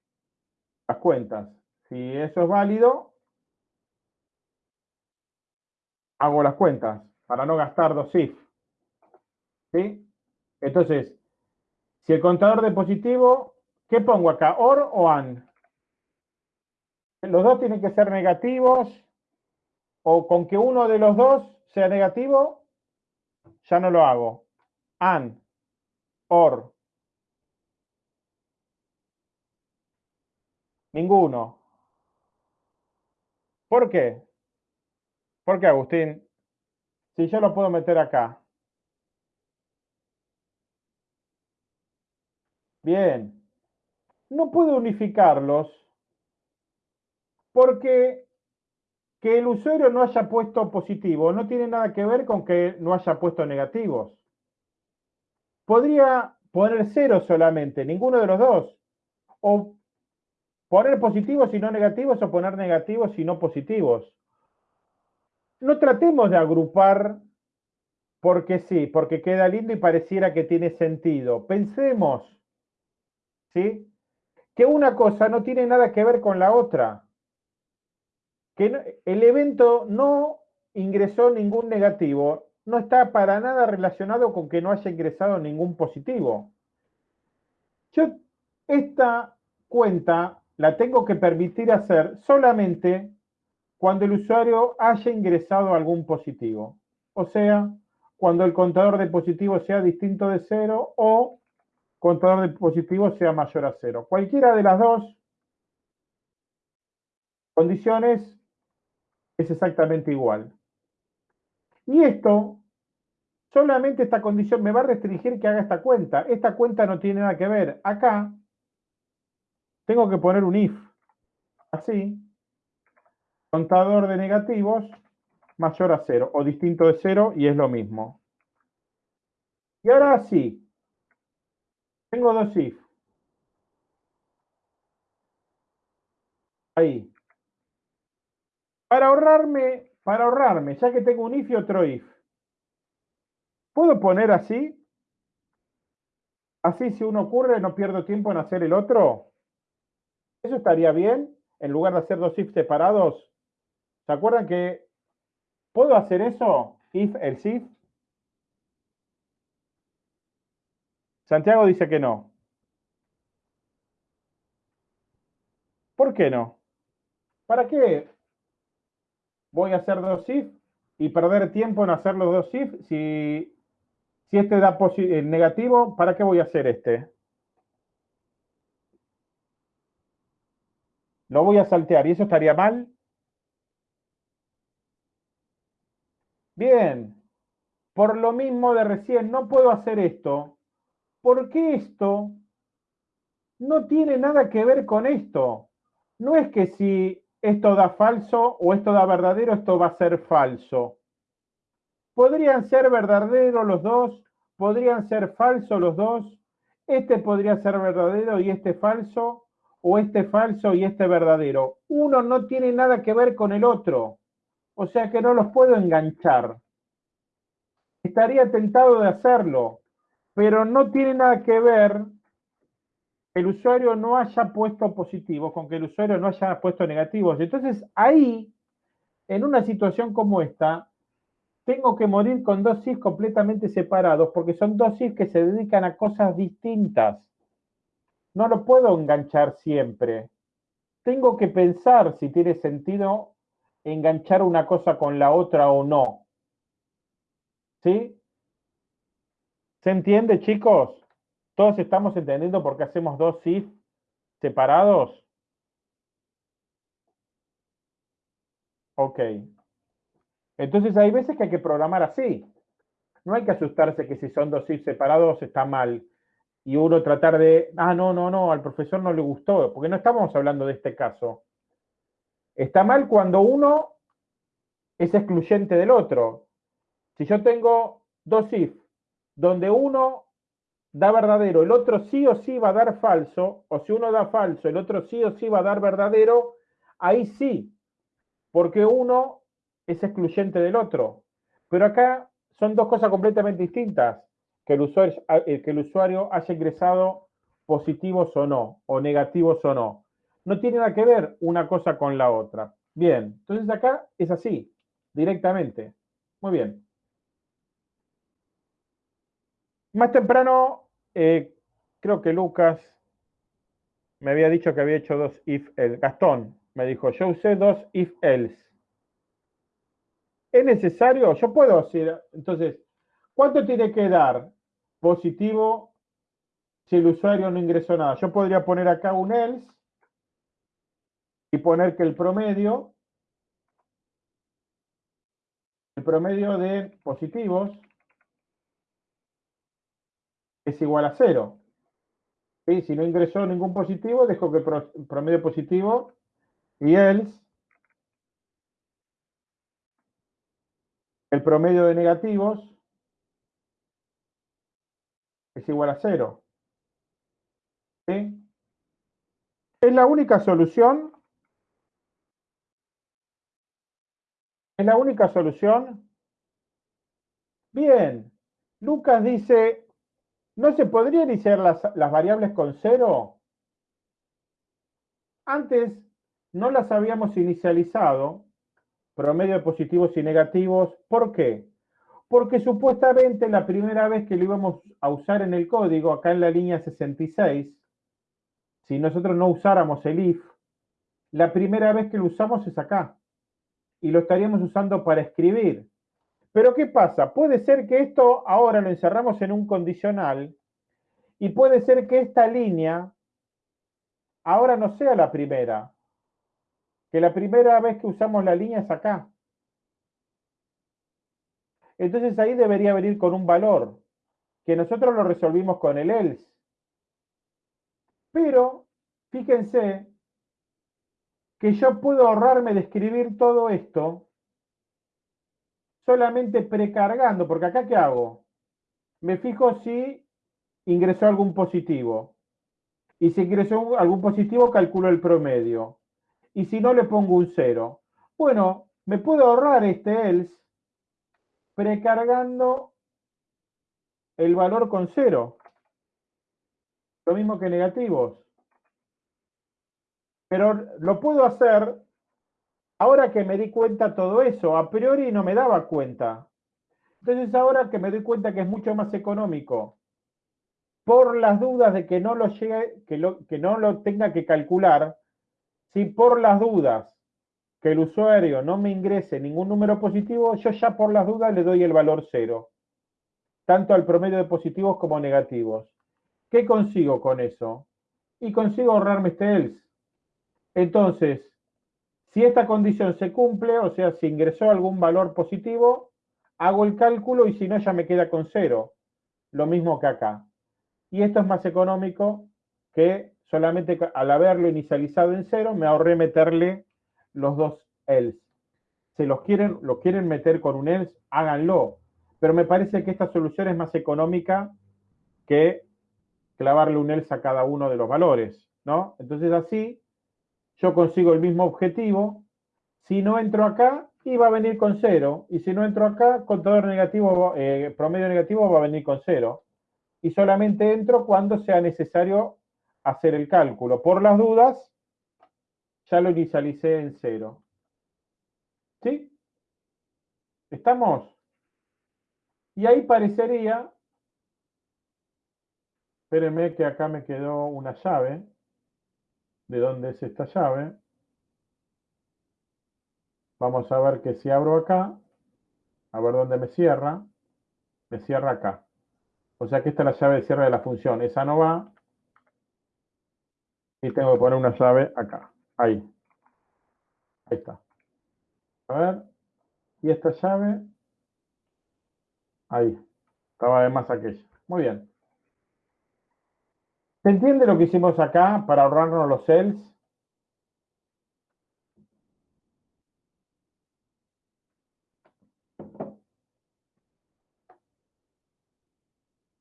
las cuentas. Si eso es válido, hago las cuentas para no gastar dos if. ¿Sí? Entonces, si el contador de positivo, ¿qué pongo acá? ¿OR o AND? Los dos tienen que ser negativos o con que uno de los dos sea negativo, ya no lo hago. AND, OR. Ninguno. ¿Por qué? ¿Por qué, Agustín? Si yo lo puedo meter acá. Bien. no puedo unificarlos porque que el usuario no haya puesto positivo no tiene nada que ver con que no haya puesto negativos. Podría poner cero solamente, ninguno de los dos. O poner positivos y no negativos o poner negativos y no positivos. No tratemos de agrupar porque sí, porque queda lindo y pareciera que tiene sentido. Pensemos, ¿sí? Que una cosa no tiene nada que ver con la otra. Que el evento no ingresó ningún negativo, no está para nada relacionado con que no haya ingresado ningún positivo. Yo esta cuenta la tengo que permitir hacer solamente cuando el usuario haya ingresado algún positivo. O sea, cuando el contador de positivo sea distinto de cero o contador de positivo sea mayor a cero. Cualquiera de las dos condiciones es exactamente igual. Y esto, solamente esta condición me va a restringir que haga esta cuenta. Esta cuenta no tiene nada que ver. Acá tengo que poner un if. Así. Contador de negativos mayor a cero o distinto de cero y es lo mismo. Y ahora sí, tengo dos if. Ahí. Para ahorrarme, para ahorrarme, ya que tengo un if y otro if, ¿puedo poner así? Así si uno ocurre no pierdo tiempo en hacer el otro. ¿Eso estaría bien? En lugar de hacer dos if separados. ¿Se acuerdan que ¿Puedo hacer eso? If, el if. Santiago dice que no. ¿Por qué no? ¿Para qué voy a hacer dos if y perder tiempo en hacer los dos if? Si, si este da eh, negativo, ¿para qué voy a hacer este? Lo voy a saltear y eso estaría mal. Bien, por lo mismo de recién, no puedo hacer esto, porque esto no tiene nada que ver con esto. No es que si esto da falso o esto da verdadero, esto va a ser falso. Podrían ser verdaderos los dos, podrían ser falsos los dos. Este podría ser verdadero y este falso, o este falso y este verdadero. Uno no tiene nada que ver con el otro. O sea que no los puedo enganchar. Estaría tentado de hacerlo, pero no tiene nada que ver el usuario no haya puesto positivos con que el usuario no haya puesto negativos. Entonces ahí, en una situación como esta, tengo que morir con dos SIF completamente separados porque son dos SIF que se dedican a cosas distintas. No lo puedo enganchar siempre. Tengo que pensar si tiene sentido enganchar una cosa con la otra o no. ¿Sí? ¿Se entiende, chicos? ¿Todos estamos entendiendo por qué hacemos dos if separados? Ok. Entonces hay veces que hay que programar así. No hay que asustarse que si son dos if separados está mal. Y uno tratar de, ah, no, no, no, al profesor no le gustó, porque no estamos hablando de este caso. Está mal cuando uno es excluyente del otro. Si yo tengo dos if, donde uno da verdadero, el otro sí o sí va a dar falso, o si uno da falso, el otro sí o sí va a dar verdadero, ahí sí, porque uno es excluyente del otro. Pero acá son dos cosas completamente distintas, que el usuario, eh, que el usuario haya ingresado positivos o no, o negativos o no no tiene nada que ver una cosa con la otra. Bien, entonces acá es así, directamente. Muy bien. Más temprano, eh, creo que Lucas me había dicho que había hecho dos if else. Gastón me dijo, yo usé dos if else. ¿Es necesario? Yo puedo hacer, entonces, ¿cuánto tiene que dar positivo si el usuario no ingresó nada? Yo podría poner acá un else y poner que el promedio, el promedio de positivos es igual a cero. Si no ingresó ningún positivo, dejo que promedio positivo y else el promedio de negativos es igual a cero. ¿Sí? ¿Es la única solución? ¿Es la única solución? Bien. Lucas dice, ¿no se podría iniciar las, las variables con cero? Antes no las habíamos inicializado, promedio de positivos y negativos. ¿Por qué? Porque supuestamente la primera vez que lo íbamos a usar en el código, acá en la línea 66, si nosotros no usáramos el if, la primera vez que lo usamos es acá. Y lo estaríamos usando para escribir. Pero ¿qué pasa? Puede ser que esto ahora lo encerramos en un condicional y puede ser que esta línea ahora no sea la primera, que la primera vez que usamos la línea es acá. Entonces ahí debería venir con un valor, que nosotros lo resolvimos con el else. Pero, fíjense, que yo puedo ahorrarme de escribir todo esto solamente precargando, porque acá ¿qué hago? Me fijo si ingresó algún positivo. Y si ingresó algún positivo, calculo el promedio y si no le pongo un 0. Bueno, me puedo ahorrar este else precargando el valor con 0. Lo mismo que negativos. Pero lo puedo hacer ahora que me di cuenta todo eso. A priori no me daba cuenta. Entonces ahora que me doy cuenta que es mucho más económico, por las dudas de que no lo, llegue, que, lo, que no lo tenga que calcular, si por las dudas que el usuario no me ingrese ningún número positivo, yo ya por las dudas le doy el valor cero, tanto al promedio de positivos como negativos. ¿Qué consigo con eso? Y consigo ahorrarme este else. Entonces, si esta condición se cumple, o sea, si ingresó algún valor positivo, hago el cálculo y si no, ya me queda con cero. Lo mismo que acá. Y esto es más económico que solamente al haberlo inicializado en cero, me ahorré meterle los dos else. Si los quieren, lo quieren meter con un else, háganlo. Pero me parece que esta solución es más económica que clavarle un else a cada uno de los valores, ¿no? Entonces así yo consigo el mismo objetivo. Si no entro acá, iba a venir con cero. Y si no entro acá, contador negativo, eh, promedio negativo va a venir con cero. Y solamente entro cuando sea necesario hacer el cálculo. Por las dudas, ya lo inicialicé en cero. ¿Sí? ¿Estamos? Y ahí parecería, espérenme que acá me quedó una llave. ¿De dónde es esta llave? Vamos a ver que si abro acá, a ver dónde me cierra, me cierra acá. O sea que esta es la llave de cierre de la función. Esa no va, y tengo que poner una llave acá. Ahí. Ahí está. A ver. Y esta llave. Ahí. Estaba de más aquella. Muy bien. ¿Se entiende lo que hicimos acá para ahorrarnos los cells?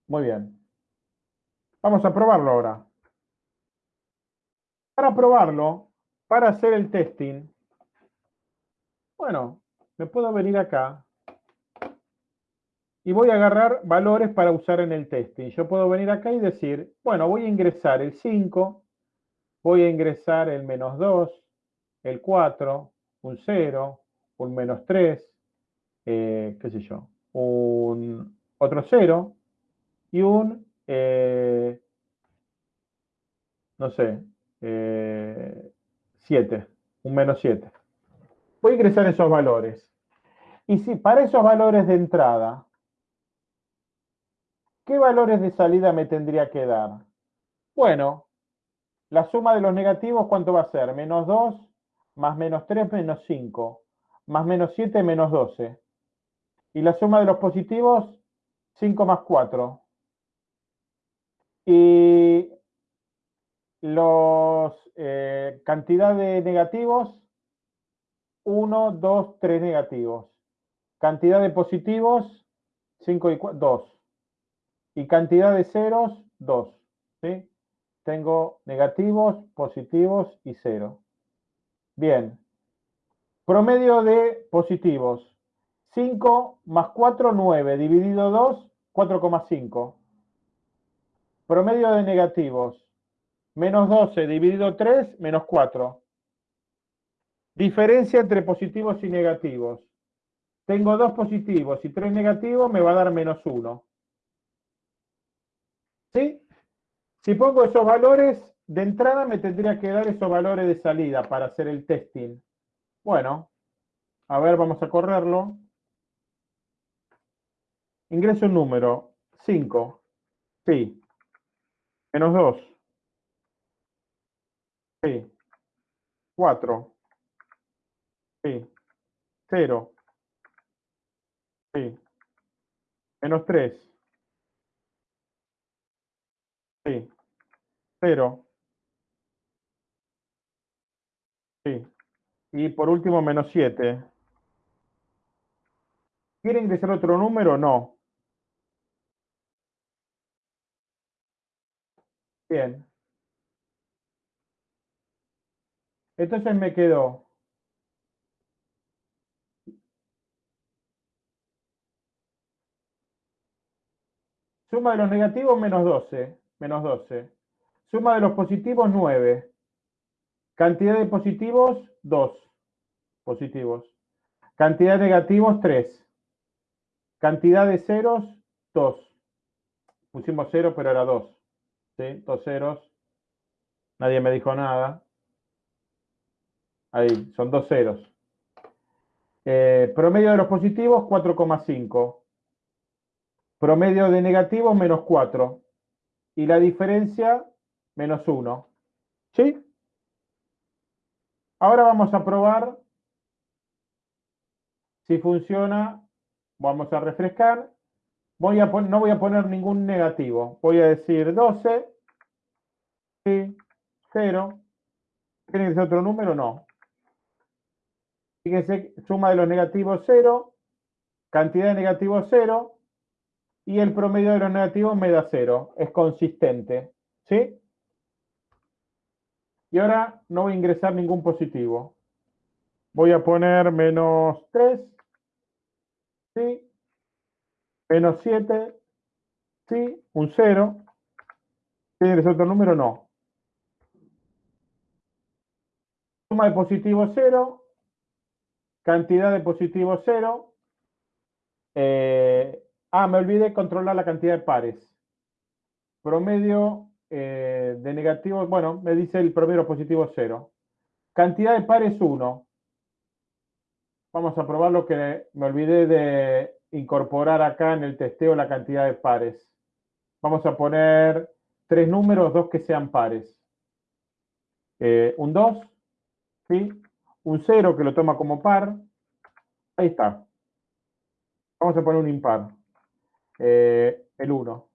Muy bien. Vamos a probarlo ahora. Para probarlo, para hacer el testing, bueno, me puedo venir acá y voy a agarrar valores para usar en el testing. Yo puedo venir acá y decir, bueno, voy a ingresar el 5, voy a ingresar el menos 2, el 4, un 0, un menos 3, eh, qué sé yo, un otro 0 y un, eh, no sé, 7, eh, un menos 7. Voy a ingresar esos valores. Y si para esos valores de entrada, ¿qué valores de salida me tendría que dar? Bueno, la suma de los negativos, ¿cuánto va a ser? Menos 2 más menos 3 menos 5, más menos 7 menos 12. Y la suma de los positivos, 5 más 4. Y los eh, cantidad de negativos, 1, 2, 3 negativos. Cantidad de positivos, 5 y 4, 2. Y cantidad de ceros, 2. ¿sí? Tengo negativos, positivos y 0. Bien. Promedio de positivos. 5 más 4, 9. Dividido 2, 4,5. Promedio de negativos. Menos 12 dividido 3, menos 4. Diferencia entre positivos y negativos. Tengo dos positivos y tres negativos, me va a dar menos 1. ¿Sí? Si pongo esos valores, de entrada me tendría que dar esos valores de salida para hacer el testing. Bueno, a ver, vamos a correrlo. Ingreso un número, 5. Sí. Menos 2. Sí. 4. Sí. 0. Sí. Menos 3. Sí. 0. Sí. Y por último, menos 7. ¿Quiere ingresar otro número? No. Bien. Entonces me quedó Suma de los negativos, menos 12. Menos 12. Suma de los positivos, 9. Cantidad de positivos, 2. Positivos. Cantidad de negativos, 3. Cantidad de ceros, 2. Pusimos 0, pero era 2. ¿Sí? Dos ceros. Nadie me dijo nada. Ahí, son dos ceros. Eh, promedio de los positivos, 4,5. Promedio de negativos, menos 4. Y la diferencia, menos 1. ¿Sí? Ahora vamos a probar si funciona. Vamos a refrescar. Voy a no voy a poner ningún negativo. Voy a decir 12. Sí. 0. ¿Tiene que ser otro número? No. Fíjense, suma de los negativos 0. Cantidad de negativos 0 y el promedio de los negativos me da 0. Es consistente. ¿Sí? Y ahora no voy a ingresar ningún positivo. Voy a poner menos 3. ¿Sí? Menos 7. ¿Sí? Un 0. ¿Tiene otro número? No. Suma de positivos 0. Cantidad de positivos 0. Eh, Ah, me olvidé controlar la cantidad de pares. Promedio eh, de negativos, bueno, me dice el promedio positivo 0. Cantidad de pares 1. Vamos a probar lo que me olvidé de incorporar acá en el testeo la cantidad de pares. Vamos a poner tres números, dos que sean pares. Eh, un 2, ¿sí? Un 0 que lo toma como par. Ahí está. Vamos a poner un impar. Eh, el 1.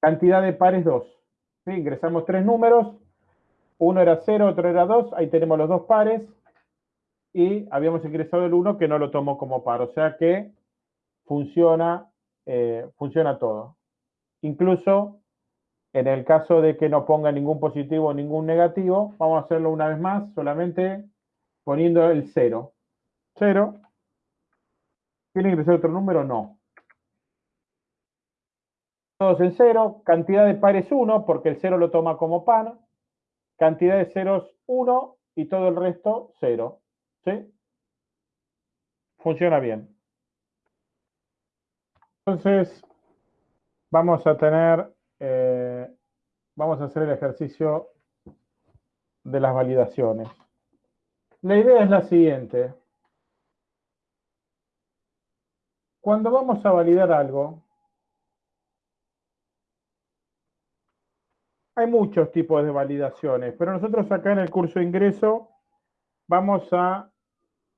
Cantidad de pares 2. Ingresamos tres números. Uno era 0, otro era 2. Ahí tenemos los dos pares. Y habíamos ingresado el 1 que no lo tomó como par. O sea que funciona, eh, funciona todo. Incluso en el caso de que no ponga ningún positivo o ningún negativo, vamos a hacerlo una vez más, solamente poniendo el 0. 0 ¿Tiene que ser otro número? No. Todos en cero. Cantidad de pares 1, porque el 0 lo toma como par. Cantidad de ceros 1 y todo el resto 0. ¿Sí? Funciona bien. Entonces, vamos a tener, eh, vamos a hacer el ejercicio de las validaciones. La idea es la siguiente. Cuando vamos a validar algo, hay muchos tipos de validaciones, pero nosotros acá en el curso de ingreso vamos a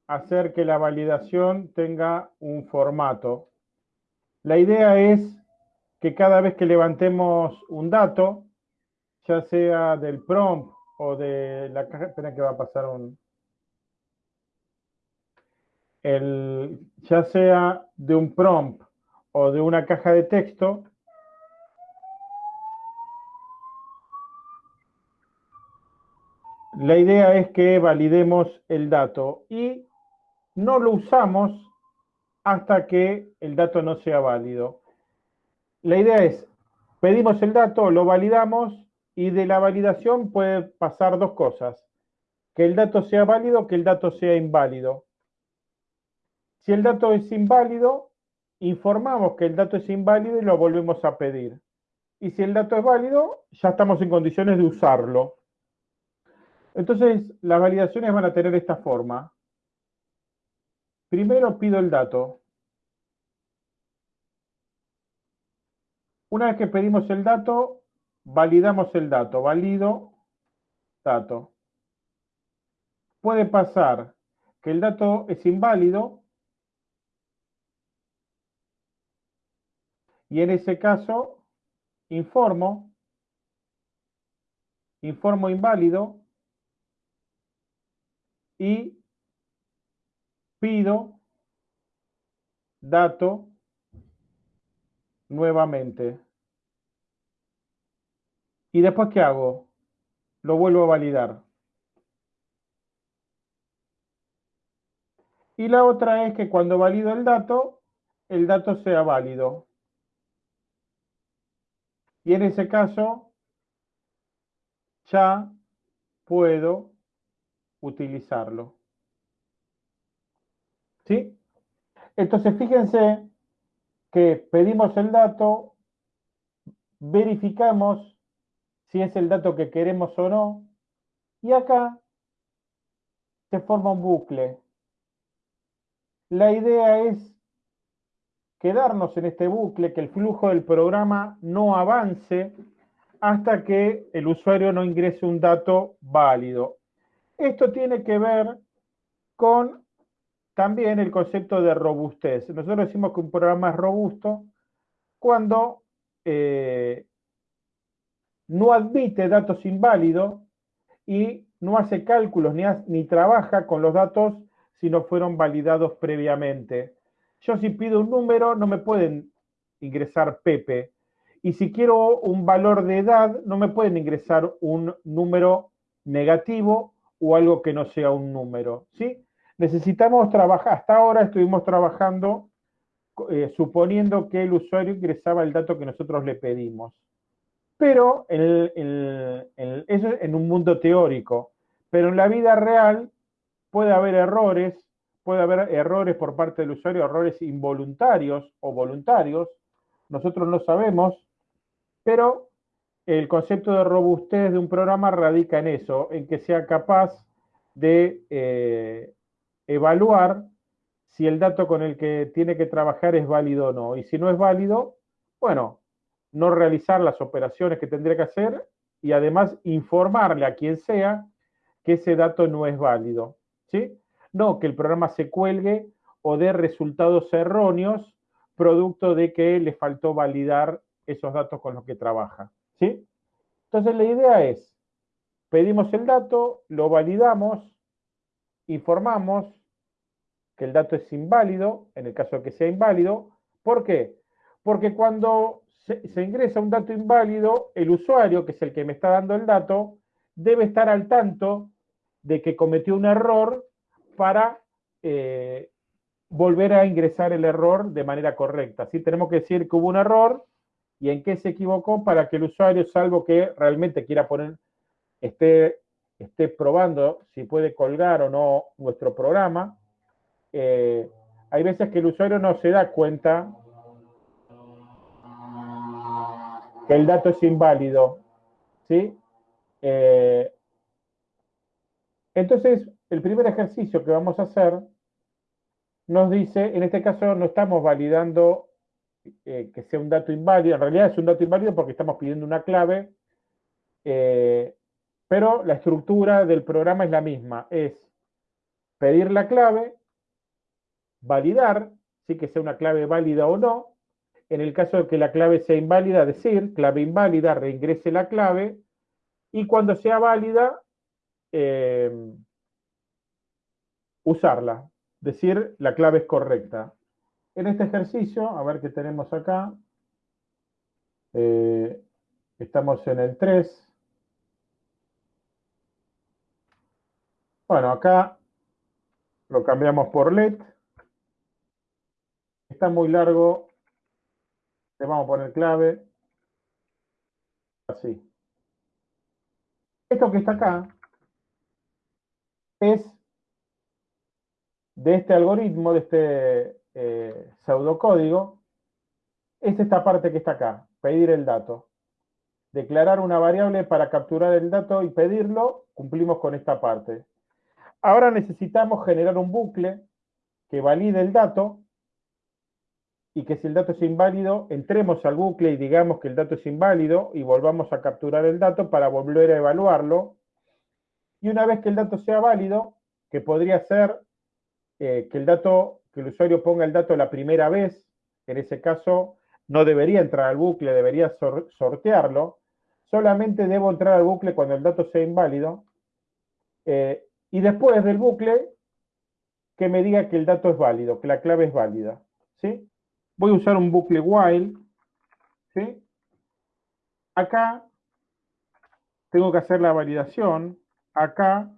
hacer que la validación tenga un formato. La idea es que cada vez que levantemos un dato, ya sea del prompt o de la caja, espera que va a pasar un... El, ya sea de un prompt o de una caja de texto, la idea es que validemos el dato y no lo usamos hasta que el dato no sea válido. La idea es, pedimos el dato, lo validamos y de la validación puede pasar dos cosas. Que el dato sea válido, que el dato sea inválido. Si el dato es inválido, informamos que el dato es inválido y lo volvemos a pedir. Y si el dato es válido, ya estamos en condiciones de usarlo. Entonces, las validaciones van a tener esta forma. Primero pido el dato. Una vez que pedimos el dato, validamos el dato. Valido dato. Puede pasar que el dato es inválido y en ese caso informo, informo inválido y pido dato nuevamente. ¿Y después qué hago? Lo vuelvo a validar. Y la otra es que cuando valido el dato, el dato sea válido. Y en ese caso, ya puedo utilizarlo. ¿Sí? Entonces, fíjense que pedimos el dato, verificamos si es el dato que queremos o no, y acá se forma un bucle. La idea es quedarnos en este bucle, que el flujo del programa no avance hasta que el usuario no ingrese un dato válido. Esto tiene que ver con también el concepto de robustez. Nosotros decimos que un programa es robusto cuando eh, no admite datos inválidos y no hace cálculos ni, ni trabaja con los datos si no fueron validados previamente. Yo si pido un número no me pueden ingresar Pepe. Y si quiero un valor de edad, no me pueden ingresar un número negativo o algo que no sea un número. ¿sí? necesitamos trabajar, hasta ahora estuvimos trabajando eh, suponiendo que el usuario ingresaba el dato que nosotros le pedimos. Pero eso es en un mundo teórico. Pero en la vida real puede haber errores, puede haber errores por parte del usuario, errores involuntarios o voluntarios. Nosotros no sabemos, pero el concepto de robustez de un programa radica en eso, en que sea capaz de eh, evaluar si el dato con el que tiene que trabajar es válido o no. Y si no es válido, bueno, no realizar las operaciones que tendría que hacer y además informarle a quien sea que ese dato no es válido. ¿sí? No que el programa se cuelgue o dé resultados erróneos producto de que le faltó validar esos datos con los que trabaja. ¿sí? Entonces la idea es, pedimos el dato, lo validamos, informamos, que el dato es inválido, en el caso de que sea inválido. ¿Por qué? Porque cuando se, ingresa un dato inválido, el usuario, que es el que me está dando el dato, debe estar al tanto de que cometió un error para eh, volver a ingresar el error de manera correcta. Así tenemos que decir que hubo un error y en qué se equivocó para que el usuario, salvo que realmente quiera poner, esté, esté probando si puede colgar o no nuestro programa, eh, hay veces que el usuario no se da cuenta que el dato es inválido. ¿sí? Eh, entonces, el primer ejercicio que vamos a hacer nos dice, en este caso no estamos validando eh, que sea un dato inválido, en realidad es un dato inválido porque estamos pidiendo una clave, pero la estructura del programa es la misma, es pedir la clave, validar, sí que sea una clave válida o no, en el caso de que la clave sea inválida, decir clave inválida, reingrese la clave, y cuando sea válida, eh, usarla, decir la clave es correcta. En este ejercicio, a ver qué tenemos acá, eh, estamos en el 3. Bueno, acá lo cambiamos por LED. Está muy largo. Le vamos a poner clave. Así. Esto que está acá es de este algoritmo, de este eh, pseudocódigo, es esta parte que está acá, pedir el dato. Declarar una variable para capturar el dato y pedirlo, cumplimos con esta parte. Ahora necesitamos generar un bucle que valide el dato y que si el dato es inválido, entremos al bucle y digamos que el dato es inválido y volvamos a capturar el dato para volver a evaluarlo. Y una vez que el dato sea válido, que podría ser eh, que el dato, que el usuario ponga el dato la primera vez, en ese caso no debería entrar al bucle, debería sortearlo, solamente debo entrar al bucle cuando el dato sea inválido, eh, y después del bucle, que me diga que el dato es válido, que la clave es válida. ¿sí? Voy a usar un bucle while. ¿sí? Acá tengo que hacer la validación. Acá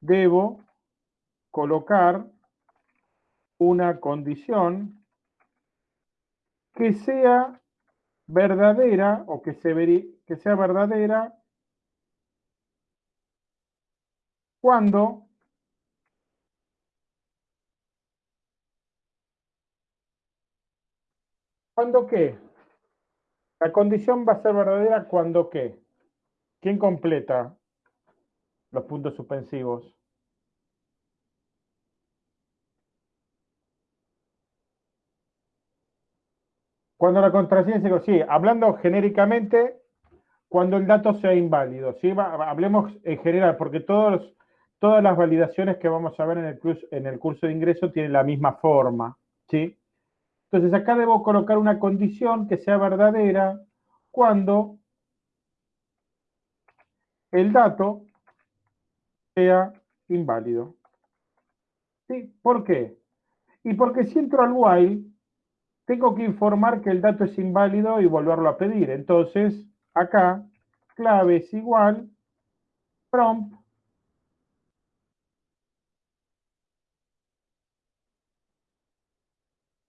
debo colocar una condición que sea verdadera o que, se que sea verdadera cuando ¿Cuándo qué? La condición va a ser verdadera cuando qué. ¿Quién completa los puntos suspensivos? Cuando la contraseña se sí, hablando genéricamente, cuando el dato sea inválido, ¿sí? hablemos en general, porque todos todas las validaciones que vamos a ver en el, curso, en el curso de ingreso tienen la misma forma, ¿sí? Entonces acá debo colocar una condición que sea verdadera cuando el dato sea inválido. ¿Sí? ¿Por qué? Y porque si entro al while, tengo que informar que el dato es inválido y volverlo a pedir. Entonces, acá, clave es igual, prompt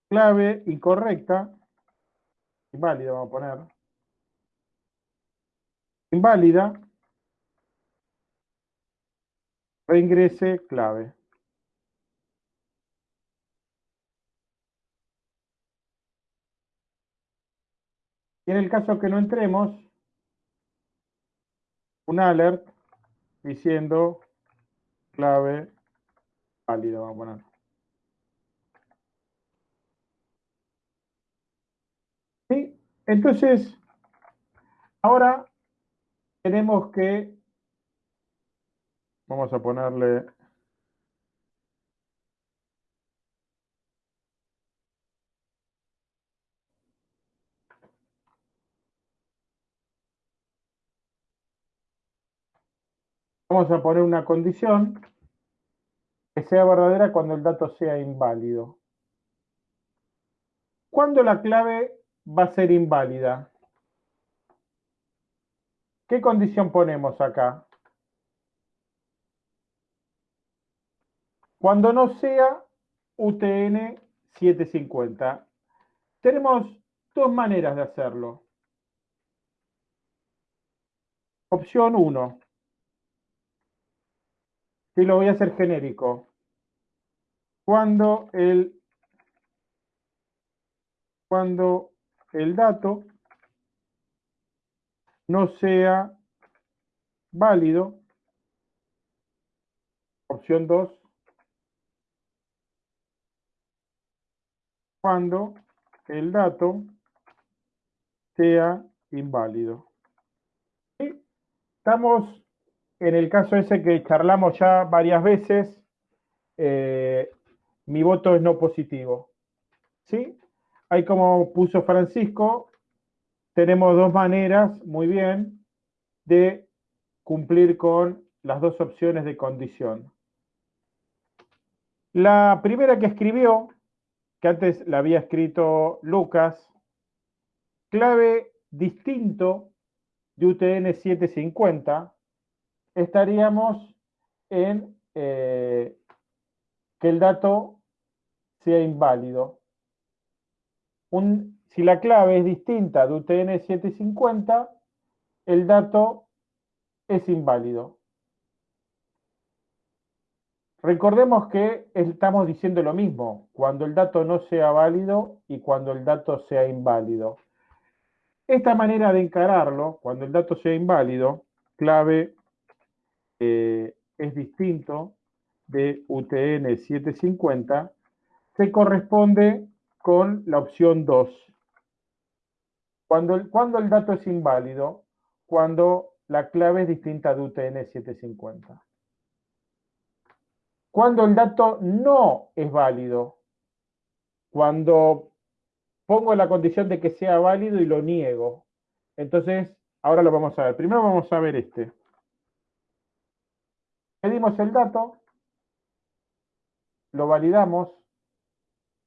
clave incorrecta, inválida vamos a poner, inválida, reingrese clave. Y en el caso que no entremos, un alert diciendo clave válida, vamos a poner. Entonces, ahora tenemos que, vamos a ponerle Vamos a poner una condición que sea verdadera cuando el dato sea inválido. Cuando la clave va a ser inválida. ¿Qué condición ponemos acá? Cuando no sea UTN 750. Tenemos dos maneras de hacerlo. Opción 1. Y lo voy a hacer genérico. Cuando el cuando el dato no sea válido. Opción 2. Cuando el dato sea inválido. Estamos en el caso ese que charlamos ya varias veces. Eh, mi voto es no positivo. ¿Sí? Ahí como puso Francisco, tenemos dos maneras, muy bien, de cumplir con las dos opciones de condición. La primera que escribió, que antes la había escrito Lucas, clave distinto de UTN 750, estaríamos en eh, que el dato sea inválido. si la clave es distinta de UTN 750, el dato es inválido. Recordemos que estamos diciendo lo mismo, cuando el dato no sea válido y cuando el dato sea inválido. Esta manera de encararlo, cuando el dato sea inválido, clave eh, es distinto de UTN 750, se corresponde con la opción 2. Cuando el, cuando el dato es inválido, cuando la clave es distinta de UTN 750. Cuando el dato no es válido, cuando pongo la condición de que sea válido y lo niego. Entonces, ahora lo vamos a ver. Primero vamos a ver este. Pedimos el dato, lo validamos.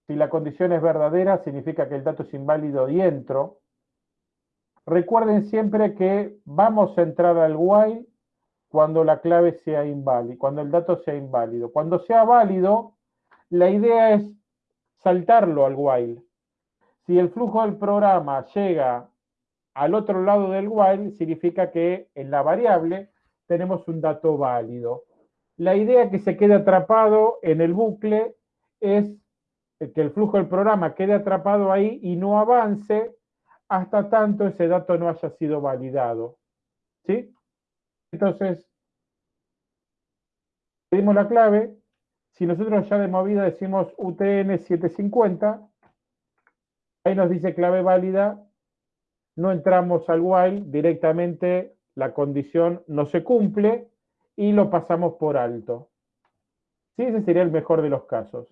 Si la condición es verdadera, significa que el dato es inválido y entro. Recuerden siempre que vamos a entrar al while cuando la clave sea inválida, cuando el dato sea inválido. Cuando sea válido, la idea es saltarlo al while. Si el flujo del programa llega al otro lado del while, significa que en la variable tenemos un dato válido. La idea que se quede atrapado en el bucle es que el flujo del programa quede atrapado ahí y no avance hasta tanto ese dato no haya sido validado. ¿Sí? Entonces, pedimos la clave. Si nosotros ya de movida decimos UTN 750, ahí nos dice clave válida, no entramos al while, directamente la condición no se cumple y lo pasamos por alto. ¿Sí? Ese sería el mejor de los casos.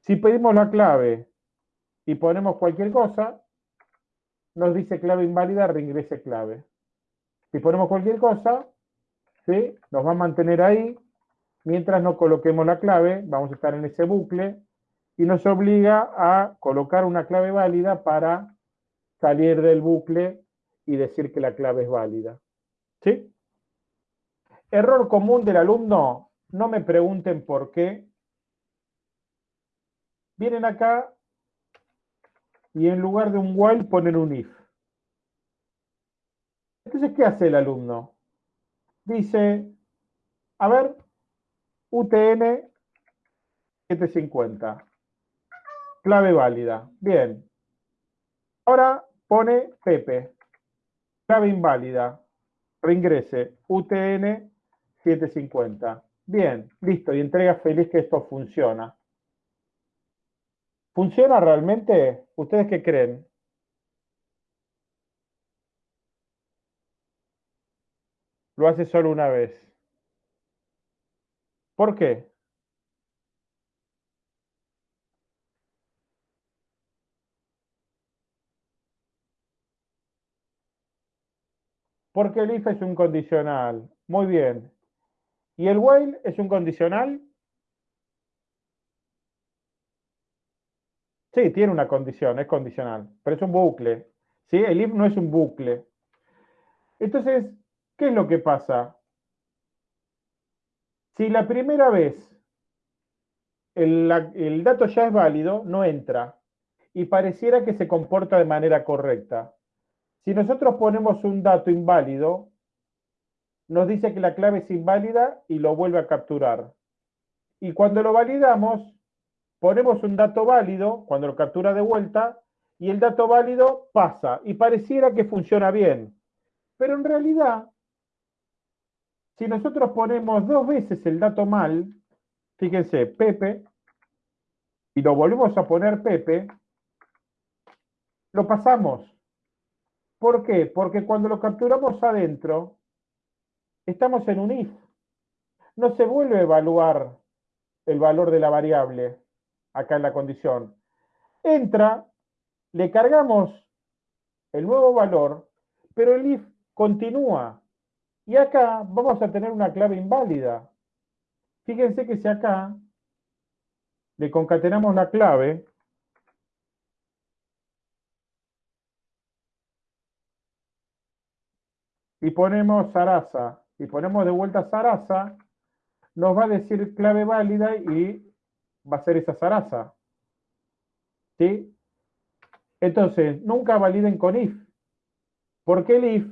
Si pedimos la clave y ponemos cualquier cosa, nos dice clave inválida, reingrese clave. Si ponemos cualquier cosa, ¿sí? nos va a mantener ahí. Mientras no coloquemos la clave, vamos a estar en ese bucle y nos obliga a colocar una clave válida para salir del bucle y decir que la clave es válida. ¿Sí? Error común del alumno, no me pregunten por qué. Vienen acá y en lugar de un while ponen un if. Entonces, ¿qué hace el alumno? Dice, a ver, UTN 750. Clave válida. Bien. Ahora pone Pepe. Clave inválida. Reingrese. UTN 750. Bien, listo, y entrega feliz que esto funciona. ¿Funciona realmente? ¿Ustedes qué creen? Lo hace solo una vez. ¿Por qué? Porque el if es un condicional. Muy bien. ¿Y el while es un condicional? Sí, tiene una condición, es condicional, pero es un bucle. ¿sí? El if no es un bucle. Entonces, ¿qué es lo que pasa? Si la primera vez el, el dato ya es válido, no entra y pareciera que se comporta de manera correcta. Si nosotros ponemos un dato inválido, nos dice que la clave es inválida y lo vuelve a capturar. Y cuando lo validamos, ponemos un dato válido, cuando lo captura de vuelta, y el dato válido pasa y pareciera que funciona bien. Pero en realidad, si nosotros ponemos dos veces el dato mal, fíjense, Pepe, y lo volvemos a poner Pepe, lo pasamos. ¿Por qué? Porque cuando lo capturamos adentro, Estamos en un if. No se vuelve a evaluar el valor de la variable acá en la condición. Entra le cargamos el nuevo valor, pero el if continúa. Y acá vamos a tener una clave inválida. Fíjense que si acá le concatenamos la clave, y ponemos Sarasa, y ponemos de vuelta Sarasa, nos va a decir clave válida y va a ser esa Sarasa. ¿Sí? Entonces, nunca validen con if, porque el if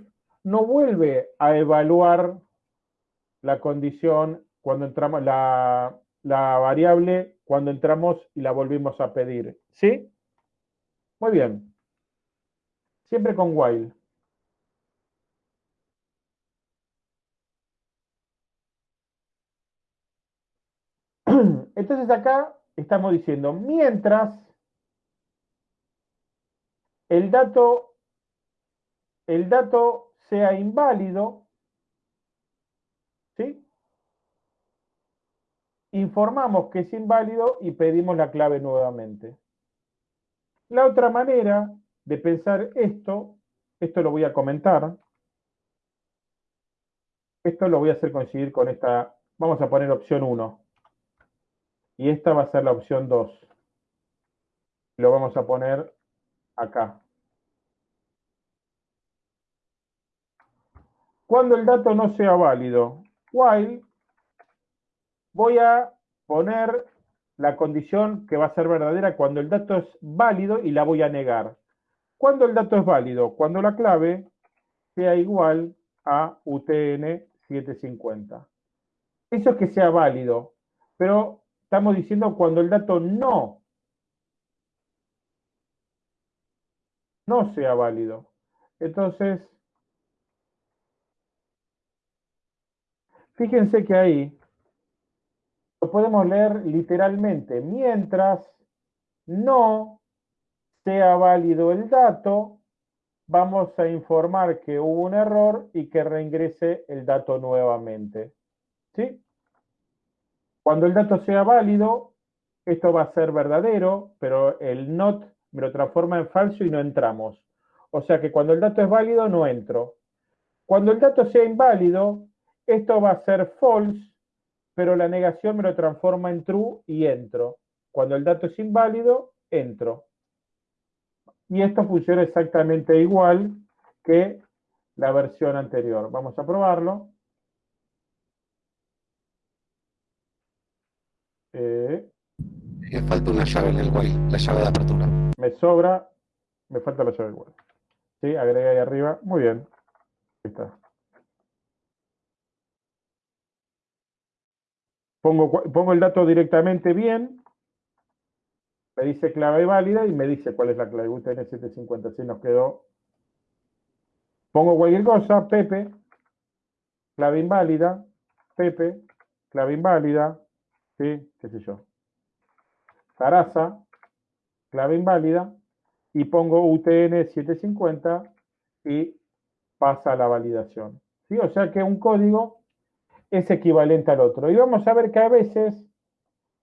no vuelve a evaluar la condición cuando entramos, la, la variable cuando entramos y la volvimos a pedir. ¿Sí? Muy bien. Siempre con while. [CLEARS THROAT] Entonces acá estamos diciendo, mientras el dato, el dato sea inválido, ¿sí? informamos que es inválido y pedimos la clave nuevamente. La otra manera de pensar esto, esto lo voy a comentar, esto lo voy a hacer coincidir con esta, vamos a poner opción 1, y esta va a ser la opción 2. Lo vamos a poner acá. Cuando el dato no sea válido, while voy a poner la condición que va a ser verdadera cuando el dato es válido y la voy a negar. ¿Cuándo el dato es válido? Cuando la clave sea igual a UTN 750. Eso es que sea válido, pero estamos diciendo cuando el dato no, no sea válido. Entonces, fíjense que ahí lo podemos leer literalmente, mientras no sea válido el dato, vamos a informar que hubo un error y que reingrese el dato nuevamente. ¿Sí? Cuando el dato sea válido, esto va a ser verdadero, pero el not me lo transforma en falso y no entramos. O sea que cuando el dato es válido, no entro. Cuando el dato sea inválido, esto va a ser false pero la negación me lo transforma en true y entro. Cuando el dato es inválido, entro. Y esto funciona exactamente igual que la versión anterior. Vamos a probarlo. Eh, me falta una llave en el while, la llave de apertura. Me sobra, me falta la llave del while. Sí, agrega ahí arriba. Muy bien. Ahí está. Pongo, el dato directamente bien, me dice clave válida y me dice cuál es la clave UTN 750. Así nos quedó. Pongo cualquier cosa, Pepe, clave inválida, Pepe, clave inválida, ¿sí? ¿Qué sé yo? Sarasa, clave inválida, y pongo UTN 750 y pasa la validación. ¿Sí? O sea que un código es equivalente al otro. Y vamos a ver que a veces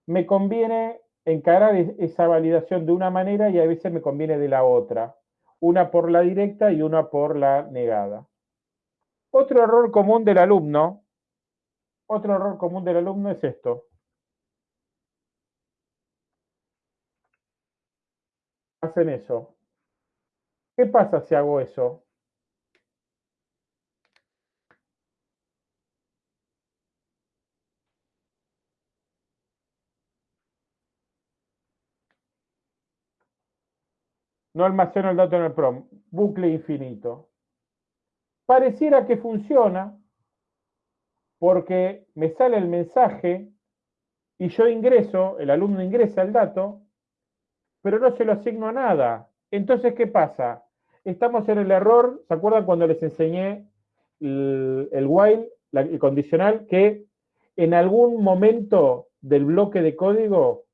me conviene encarar esa validación de una manera y a veces me conviene de la otra. Una por la directa y una por la negada. Otro error común del alumno, otro error común del alumno es esto. Hacen eso. ¿Qué pasa si hago eso? no almaceno el dato en el PROM, bucle infinito. Pareciera que funciona porque me sale el mensaje y yo ingreso, el alumno ingresa el dato, pero no se lo asigno a nada. Entonces, ¿qué pasa? Estamos en el error, ¿se acuerdan cuando les enseñé el, while, el condicional, que en algún momento del bloque de código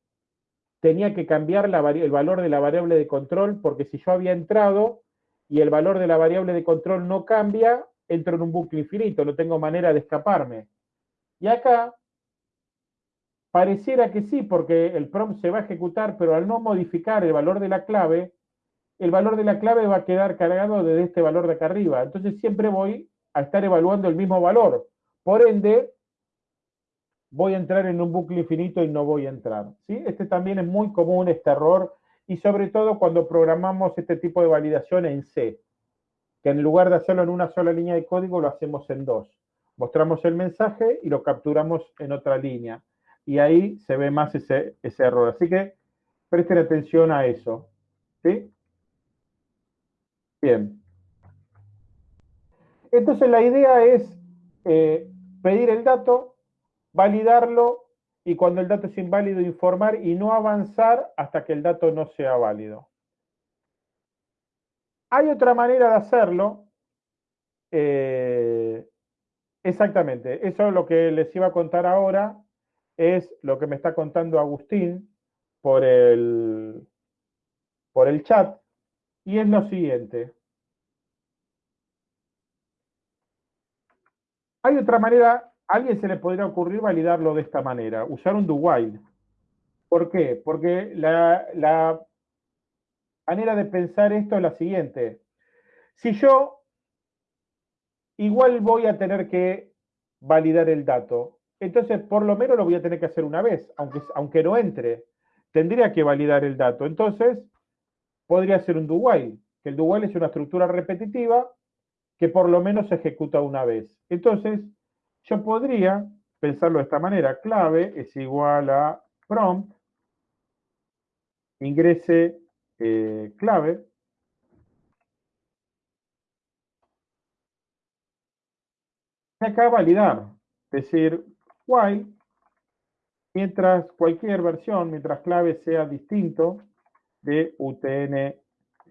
tenía que cambiar el valor de la variable de control, porque si yo había entrado y el valor de la variable de control no cambia, entro en un bucle infinito, no tengo manera de escaparme. Y acá pareciera que sí, porque el prompt se va a ejecutar, pero al no modificar el valor de la clave, el valor de la clave va a quedar cargado desde este valor de acá arriba. Entonces siempre voy a estar evaluando el mismo valor. Por ende, voy a entrar en un bucle infinito y no voy a entrar. ¿sí? Este también es muy común, este error, y sobre todo cuando programamos este tipo de validación en C, que en lugar de hacerlo en una sola línea de código, lo hacemos en dos. Mostramos el mensaje y lo capturamos en otra línea. Y ahí se ve más ese, error. Así que presten atención a eso. ¿sí? Bien. Entonces la idea es eh, pedir el dato, validarlo y cuando el dato es inválido informar y no avanzar hasta que el dato no sea válido. Hay otra manera de hacerlo. Eh, exactamente, eso es lo que les iba a contar ahora, es lo que me está contando Agustín por el, por el chat, y es lo siguiente. Hay otra manera, a alguien se le podría ocurrir validarlo de esta manera, usar un do while. ¿Por qué? Porque la, la manera de pensar esto es la siguiente. Si yo igual voy a tener que validar el dato, entonces por lo menos lo voy a tener que hacer una vez, aunque, aunque no entre. Tendría que validar el dato. Entonces, podría ser un do while, que el do while es una estructura repetitiva que por lo menos se ejecuta una vez. Entonces, yo podría pensarlo de esta manera. Clave es igual a prompt, ingrese eh, clave, acá validar, es decir, while, mientras cualquier versión, mientras clave sea distinto de UTN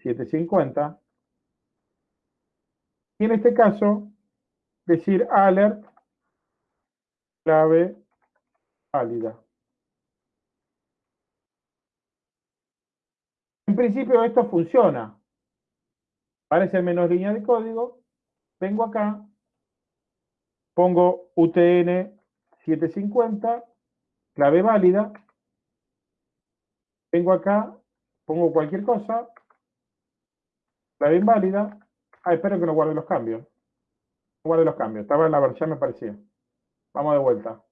750, y en este caso, decir alert clave válida. En principio esto funciona. Parece menos línea de código. Vengo acá, pongo UTN 750, clave válida. Vengo acá, pongo cualquier cosa, clave inválida, Ah, espero que no guarde los cambios. No guarde los cambios. Estaba en la versión, me parecía. Vamos de vuelta.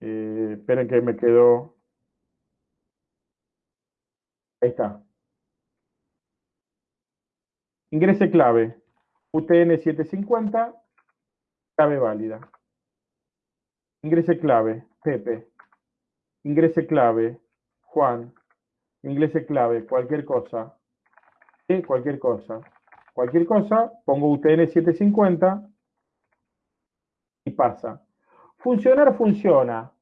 Eh, esperen que me quedó. Ahí está. Ingrese clave. UTN 750. Clave válida. Ingrese clave. Pepe. Ingrese clave. Juan. Ingrese clave. Cualquier cosa cualquier cosa. Cualquier cosa, pongo UTN 750 y pasa. Funcionar funciona.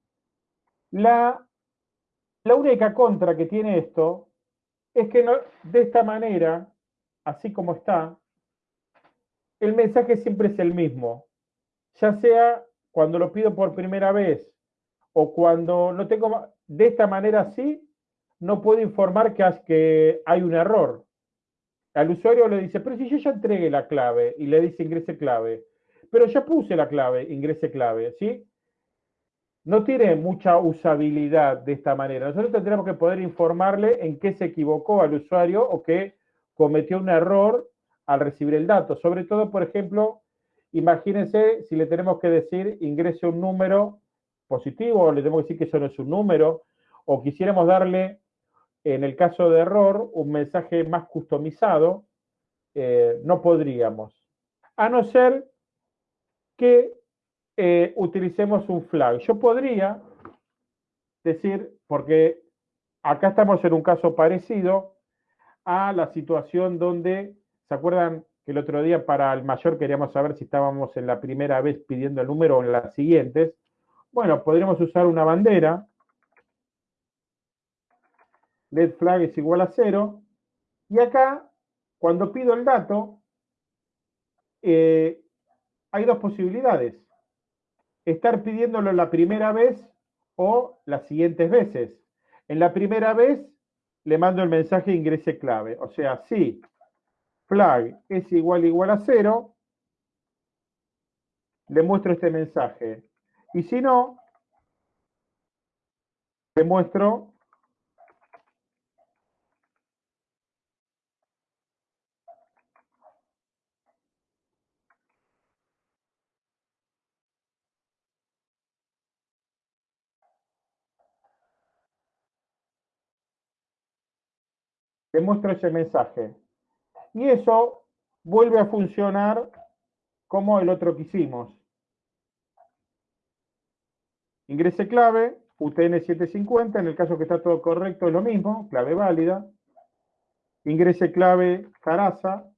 La, única contra que tiene esto es que de esta manera, así como está, el mensaje siempre es el mismo. Ya sea cuando lo pido por primera vez o cuando no tengo, de esta manera así, no puedo informar que, hay un error al usuario le dice, pero si yo ya entregué la clave y le dice ingrese clave, pero ya puse la clave, ingrese clave, ¿sí? No tiene mucha usabilidad de esta manera. Nosotros tendremos que poder informarle en qué se equivocó al usuario o que cometió un error al recibir el dato. Sobre todo, por ejemplo, imagínense si le tenemos que decir ingrese un número positivo, o le tenemos que decir que eso no es un número, o quisiéramos darle en el caso de error, un mensaje más customizado, eh, no podríamos. A no ser que eh, utilicemos un flag. Yo podría decir, porque acá estamos en un caso parecido a la situación donde, ¿se acuerdan que el otro día para el mayor queríamos saber si estábamos en la primera vez pidiendo el número o en las siguientes? Bueno, podríamos usar una bandera let flag es igual a cero. Y acá, cuando pido el dato, eh, hay dos posibilidades. Estar pidiéndolo la primera vez o las siguientes veces. En la primera vez le mando el mensaje ingrese clave. O sea, si flag es igual igual a cero, le muestro este mensaje. Y si no, le muestro le ese mensaje. Y eso vuelve a funcionar como el otro que hicimos. Ingrese clave, UTN 750, en el caso que está todo correcto es lo mismo, clave válida. Ingrese clave Carasa.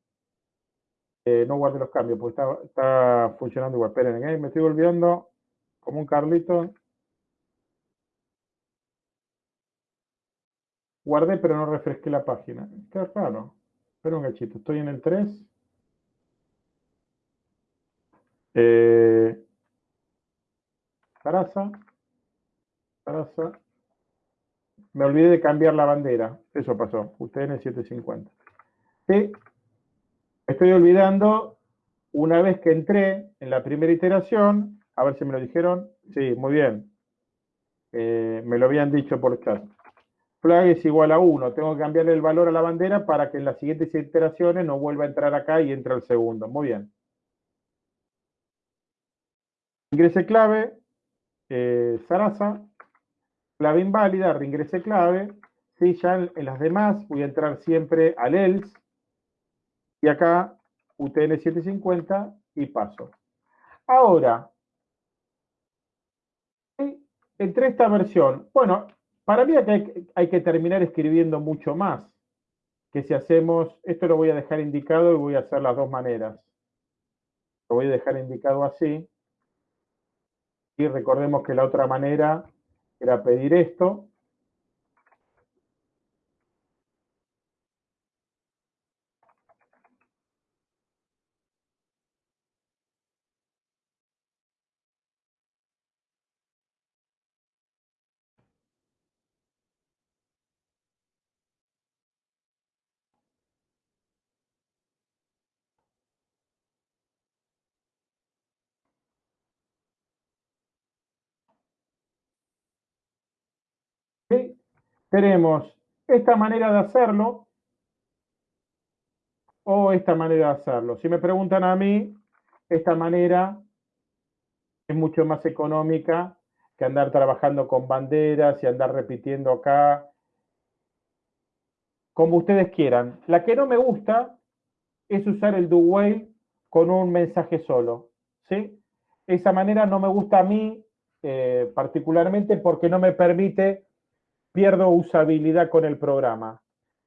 Eh, no guarde los cambios, porque está, funcionando igual. Esperen, ¿eh? me estoy olvidando como un Carlito. Guardé, pero no refresqué la página. Qué raro. Espera un gachito, estoy en el 3. Eh, Sarasa. Me olvidé de cambiar la bandera. Eso pasó. UTN 750. Sí. Estoy olvidando, una vez que entré en la primera iteración, a ver si me lo dijeron. Sí, muy bien. Eh, me lo habían dicho por chat. Flag es igual a 1. Tengo que cambiarle el valor a la bandera para que en las siguientes iteraciones no vuelva a entrar acá y entre al segundo. Muy bien. Ingrese clave, eh, Sarasa, clave inválida, reingrese clave. Sí, ya en, las demás voy a entrar siempre al else. Y acá UTN 750 y paso. Ahora, entre esta versión, bueno, para mí hay, hay que terminar escribiendo mucho más. Que si hacemos, esto lo voy a dejar indicado y voy a hacer las dos maneras. Lo voy a dejar indicado así. Y recordemos que la otra manera era pedir esto. Tenemos esta manera de hacerlo o esta manera de hacerlo. Si me preguntan a mí, esta manera es mucho más económica que andar trabajando con banderas y andar repitiendo acá. Como ustedes quieran. La que no me gusta es usar el do while con un mensaje solo. ¿sí? Esa manera no me gusta a mí eh, particularmente porque no me permite pierdo usabilidad con el programa.